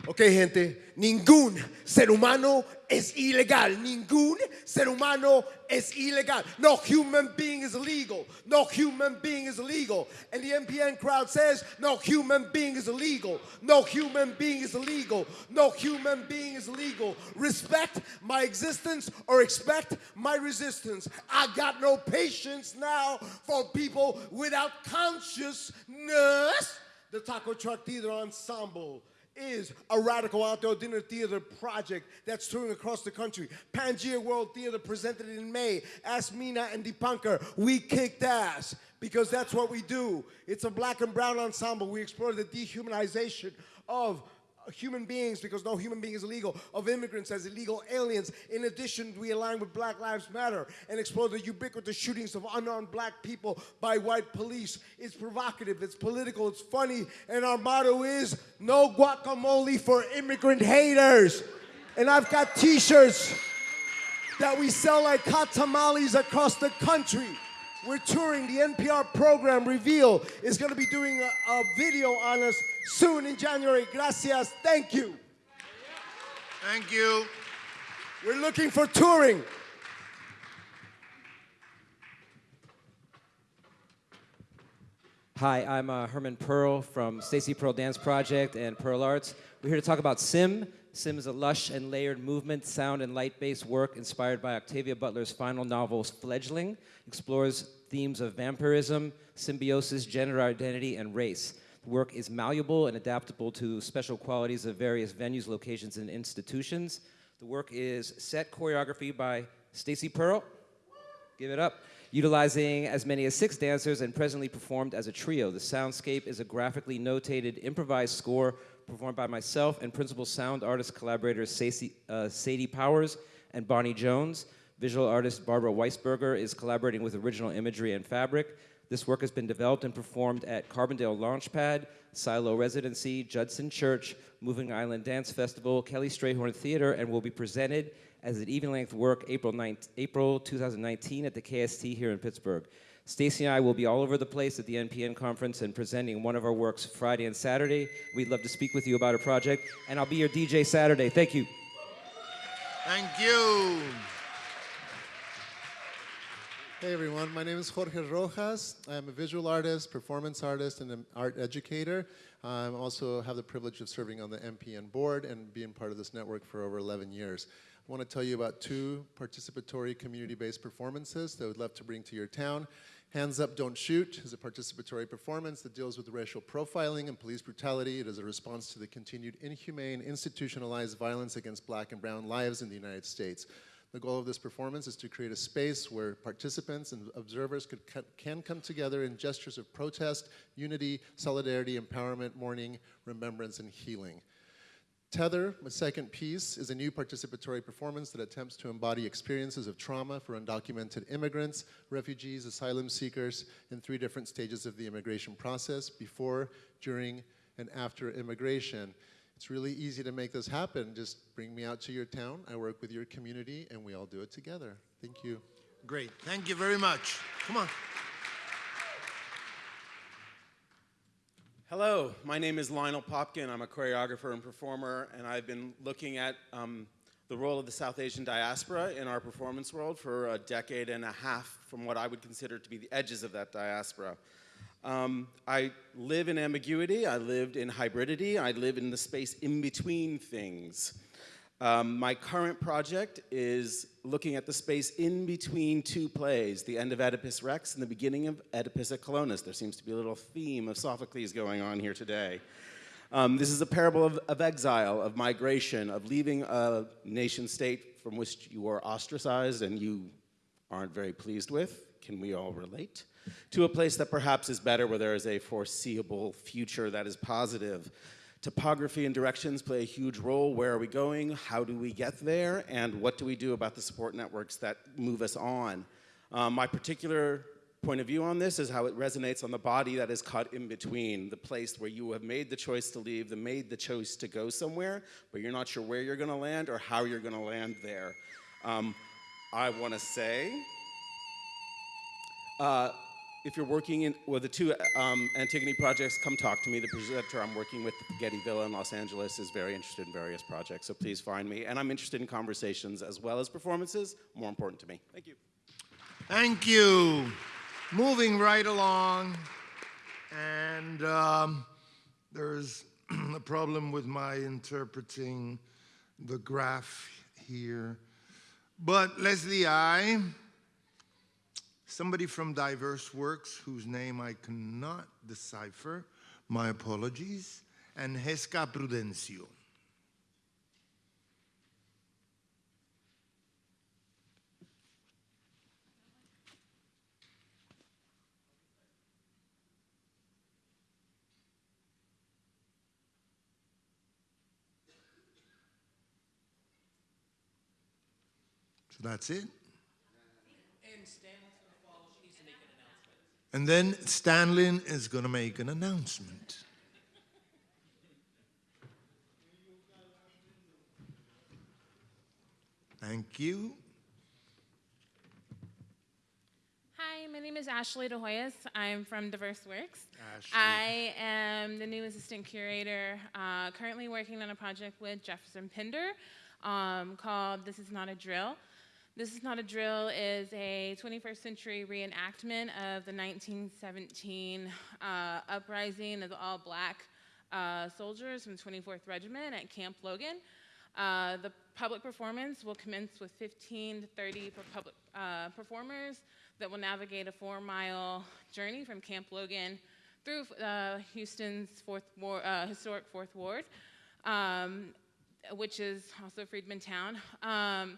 Ok, gente, ningún ser humano es ilegal. Ningún ser humano es ilegal. No human being is legal. No human being is legal. And the NPN crowd says, no human being is illegal. No human being is illegal. No human being is legal. Respect my existence or expect my resistance. I got no patience now for people without consciousness. The Taco Truck Theater Ensemble is a radical outdoor dinner theater project that's touring across the country. Pangea World Theater presented it in May. Ask Meena and Dipankar. We kicked ass because that's what we do. It's a black and brown ensemble. We explore the dehumanization of human beings, because no human being is illegal, of immigrants as illegal aliens. In addition, we align with Black Lives Matter and explore the ubiquitous shootings of unarmed black people by white police. It's provocative, it's political, it's funny, and our motto is no guacamole for immigrant haters. And I've got t-shirts that we sell like hot tamales across the country. We're touring. The NPR program Reveal is going to be doing a, a video on us soon in January. Gracias. Thank you. Thank you. We're looking for touring. Hi, I'm uh, Herman Pearl from Staycee Pearl Dance Project and Pearl Arts. We're here to talk about Sim. Sim is a lush and layered movement, sound, and light-based work inspired by Octavia Butler's final novel, Fledgling, explores themes of vampirism, symbiosis, gender identity, and race. The work is malleable and adaptable to special qualities of various venues, locations, and institutions. The work is set choreography by Staycee Pearl. Give it up utilizing as many as six dancers and presently performed as a trio. The soundscape is a graphically notated improvised score performed by myself and principal sound artist collaborators Sadie, uh, Sadie Powers and Bonnie Jones. Visual artist Barbara Weisberger is collaborating with original imagery and fabric. This work has been developed and performed at Carbondale Launchpad, Silo Residency, Judson Church, Moving Island Dance Festival, Kelly Strayhorn Theater, and will be presented as an even-length work April, 9th, April 2019 at the KST here in Pittsburgh. Staycee and I will be all over the place at the NPN conference and presenting one of our works Friday and Saturday. We'd love to speak with you about a project, and I'll be your DJ Saturday. Thank you. Thank you. Hey everyone, my name is Jorge Rojas. I'm a visual artist, performance artist, and an art educator. I also have the privilege of serving on the NPN board and being part of this network for over 11 years. I want to tell you about two participatory community-based performances that I would love to bring to your town. Hands Up, Don't Shoot is a participatory performance that deals with racial profiling and police brutality. It is a response to the continued inhumane, institutionalized violence against black and brown lives in the United States. The goal of this performance is to create a space where participants and observers could, can come together in gestures of protest, unity, solidarity, empowerment, mourning, remembrance, and healing. Tether, my second piece, is a new participatory performance that attempts to embody experiences of trauma for undocumented immigrants, refugees, asylum seekers in three different stages of the immigration process, before, during, and after immigration. It's really easy to make this happen. Just bring me out to your town, I work with your community, and we all do it together. Thank you. Great, thank you very much. Come on. Hello, my name is Lionel Popkin. I'm a choreographer and performer, and I've been looking at um, the role of the South Asian diaspora in our performance world for a decade and a half from what I would consider to be the edges of that diaspora. Um, I live in ambiguity, I lived in hybridity, I live in the space in between things. Um, my current project is looking at the space in between two plays, the end of Oedipus Rex and the beginning of Oedipus at Colonus. There seems to be a little theme of Sophocles going on here today. Um, this is a parable of, of, exile, of migration, of leaving a nation state from which you are ostracized and you aren't very pleased with. Can we all relate? To a place that perhaps is better, where there is a foreseeable future that is positive. Topography and directions play a huge role. Where are we going? How do we get there? And what do we do about the support networks that move us on? Um, my particular point of view on this is how it resonates on the body that is caught in between the place where you have made the choice to leave, the made the choice to go somewhere, but you're not sure where you're going to land or how you're going to land there. Um, I want to say, uh, if you're working in, with the two um, Antigone projects, come talk to me. The presenter I'm working with at the Getty Villa in Los Angeles is very interested in various projects, so please find me. And I'm interested in conversations as well as performances, more important to me. Thank you. Thank you. Moving right along, and um, there's a problem with my interpreting the graph here. But Leslie I somebody from Diverse Works, whose name I cannot decipher, my apologies, and Jesca Prudencio. So that's it. And then Stanlin is going to make an announcement. Thank you. Hi, my name is Ashley DeHoyos. I'm from Diverse Works. Ashley. I am the new assistant curator, uh, currently working on a project with Jefferson Pinder um, called This Is Not a Drill. This is Not a Drill is a 21st century reenactment of the 1917 uh, uprising of all black uh, soldiers from the 24th Regiment at Camp Logan. Uh, the public performance will commence with 15 to 30 public uh, performers that will navigate a four mile journey from Camp Logan through uh, Houston's fourth war, uh, historic Fourth Ward, um, which is also Freedman Town. Um,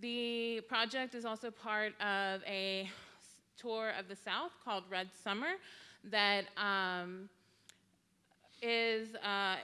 the project is also part of a tour of the South called Red Summer that um, is uh,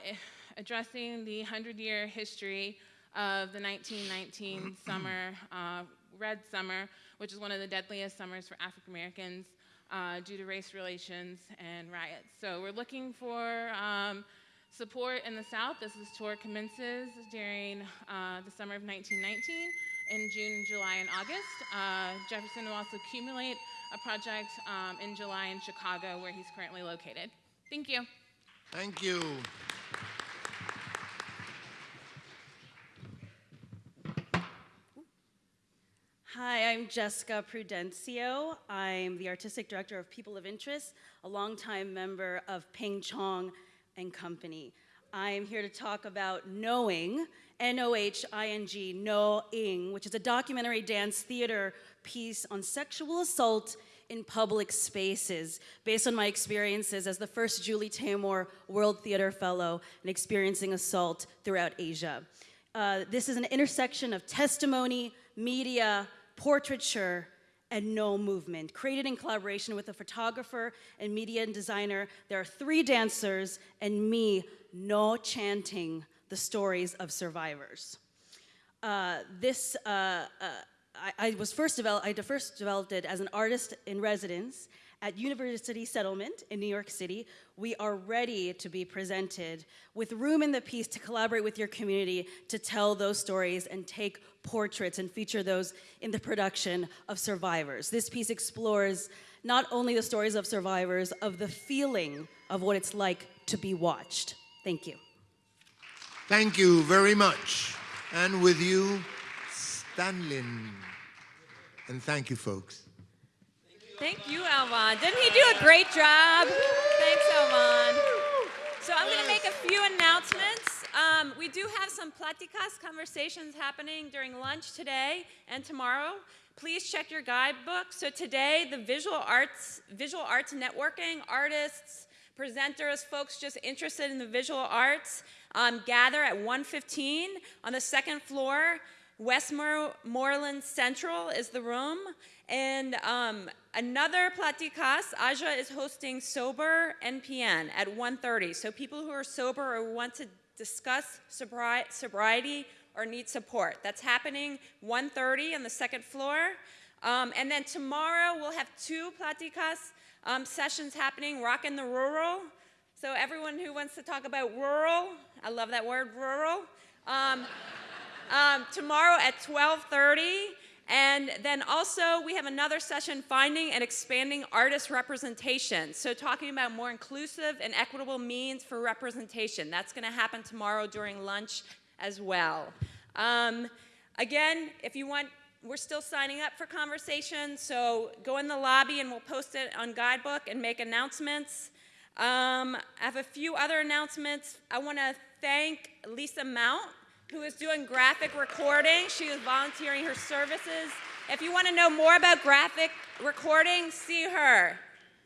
addressing the 100-year history of the 1919 summer, uh, Red Summer, which is one of the deadliest summers for African Americans uh, due to race relations and riots. So we're looking for um, support in the South. This tour commences during uh, the summer of 1919 in June, July, and August. Uh, Jefferson will also accumulate a project um, in July in Chicago where he's currently located. Thank you. Thank you. Hi, I'm Jesca Prudencio. I'm the artistic director of People of Interest, a longtime member of Ping Chong and Company. I am here to talk about Knowing, N-O-H-I-N-G, No Ing, which is a documentary dance theater piece on sexual assault in public spaces based on my experiences as the first Julie Taymor World Theater Fellow and experiencing assault throughout Asia. Uh, this is an intersection of testimony, media, portraiture, and no movement. Created in collaboration with a photographer and media and designer, there are three dancers and me no chanting the stories of survivors. Uh, this, uh, uh, I, I, was first developed, I first developed it as an artist in residence at University Settlement in New York City. We are ready to be presented with room in the piece to collaborate with your community to tell those stories and take portraits and feature those in the production of survivors. This piece explores not only the stories of survivors, of the feeling of what it's like to be watched. Thank you. Thank you very much. And with you, Stanlin. And thank you, folks. Thank you, Alvan. Didn't he do a great job? Thanks, Alvan. So I'm going to make a few announcements. Um, we do have some platicas conversations happening during lunch today and tomorrow. Please check your guidebook. So today, the visual arts, visual arts networking, artists, presenters, folks just interested in the visual arts, um, gather at 1:15 on the second floor. Westmoreland Central is the room. And um, another Platicas, Aja is hosting Sober NPN at 1.30. So people who are sober or want to discuss sobri sobriety or need support. That's happening 1.30 on the second floor. Um, and then tomorrow we'll have two Platicas um, sessions happening, Rock in the Rural. So everyone who wants to talk about rural, I love that word, rural. Um, um, tomorrow at 12:30. And then also we have another session, finding and expanding artist representation. So talking about more inclusive and equitable means for representation. That's gonna happen tomorrow during lunch as well. Um, again, if you want, we're still signing up for conversations, so go in the lobby and we'll post it on Guidebook and make announcements. Um, I have a few other announcements. I wanna thank Lisa Mount who is doing graphic recording. She is volunteering her services. If you want to know more about graphic recording, see her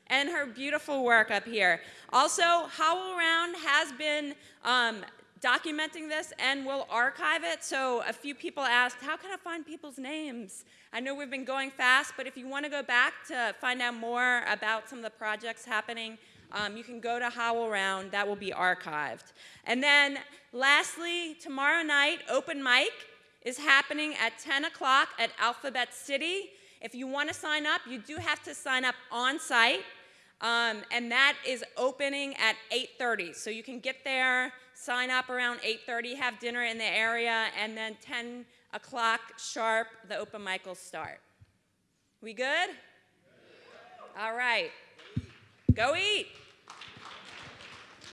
and her beautiful work up here. Also, HowlRound has been um, documenting this and will archive it. So a few people asked, how can I find people's names? I know we've been going fast, but if you want to go back to find out more about some of the projects happening, um, you can go to Howl HowlRound, that will be archived. And then lastly, tomorrow night, open mic is happening at 10 o'clock at Alphabet City. If you want to sign up, you do have to sign up on site. Um, and that is opening at 8.30. So you can get there, sign up around 8.30, have dinner in the area, and then 10 o'clock sharp, the open mic will start. We good? All right. Go eat.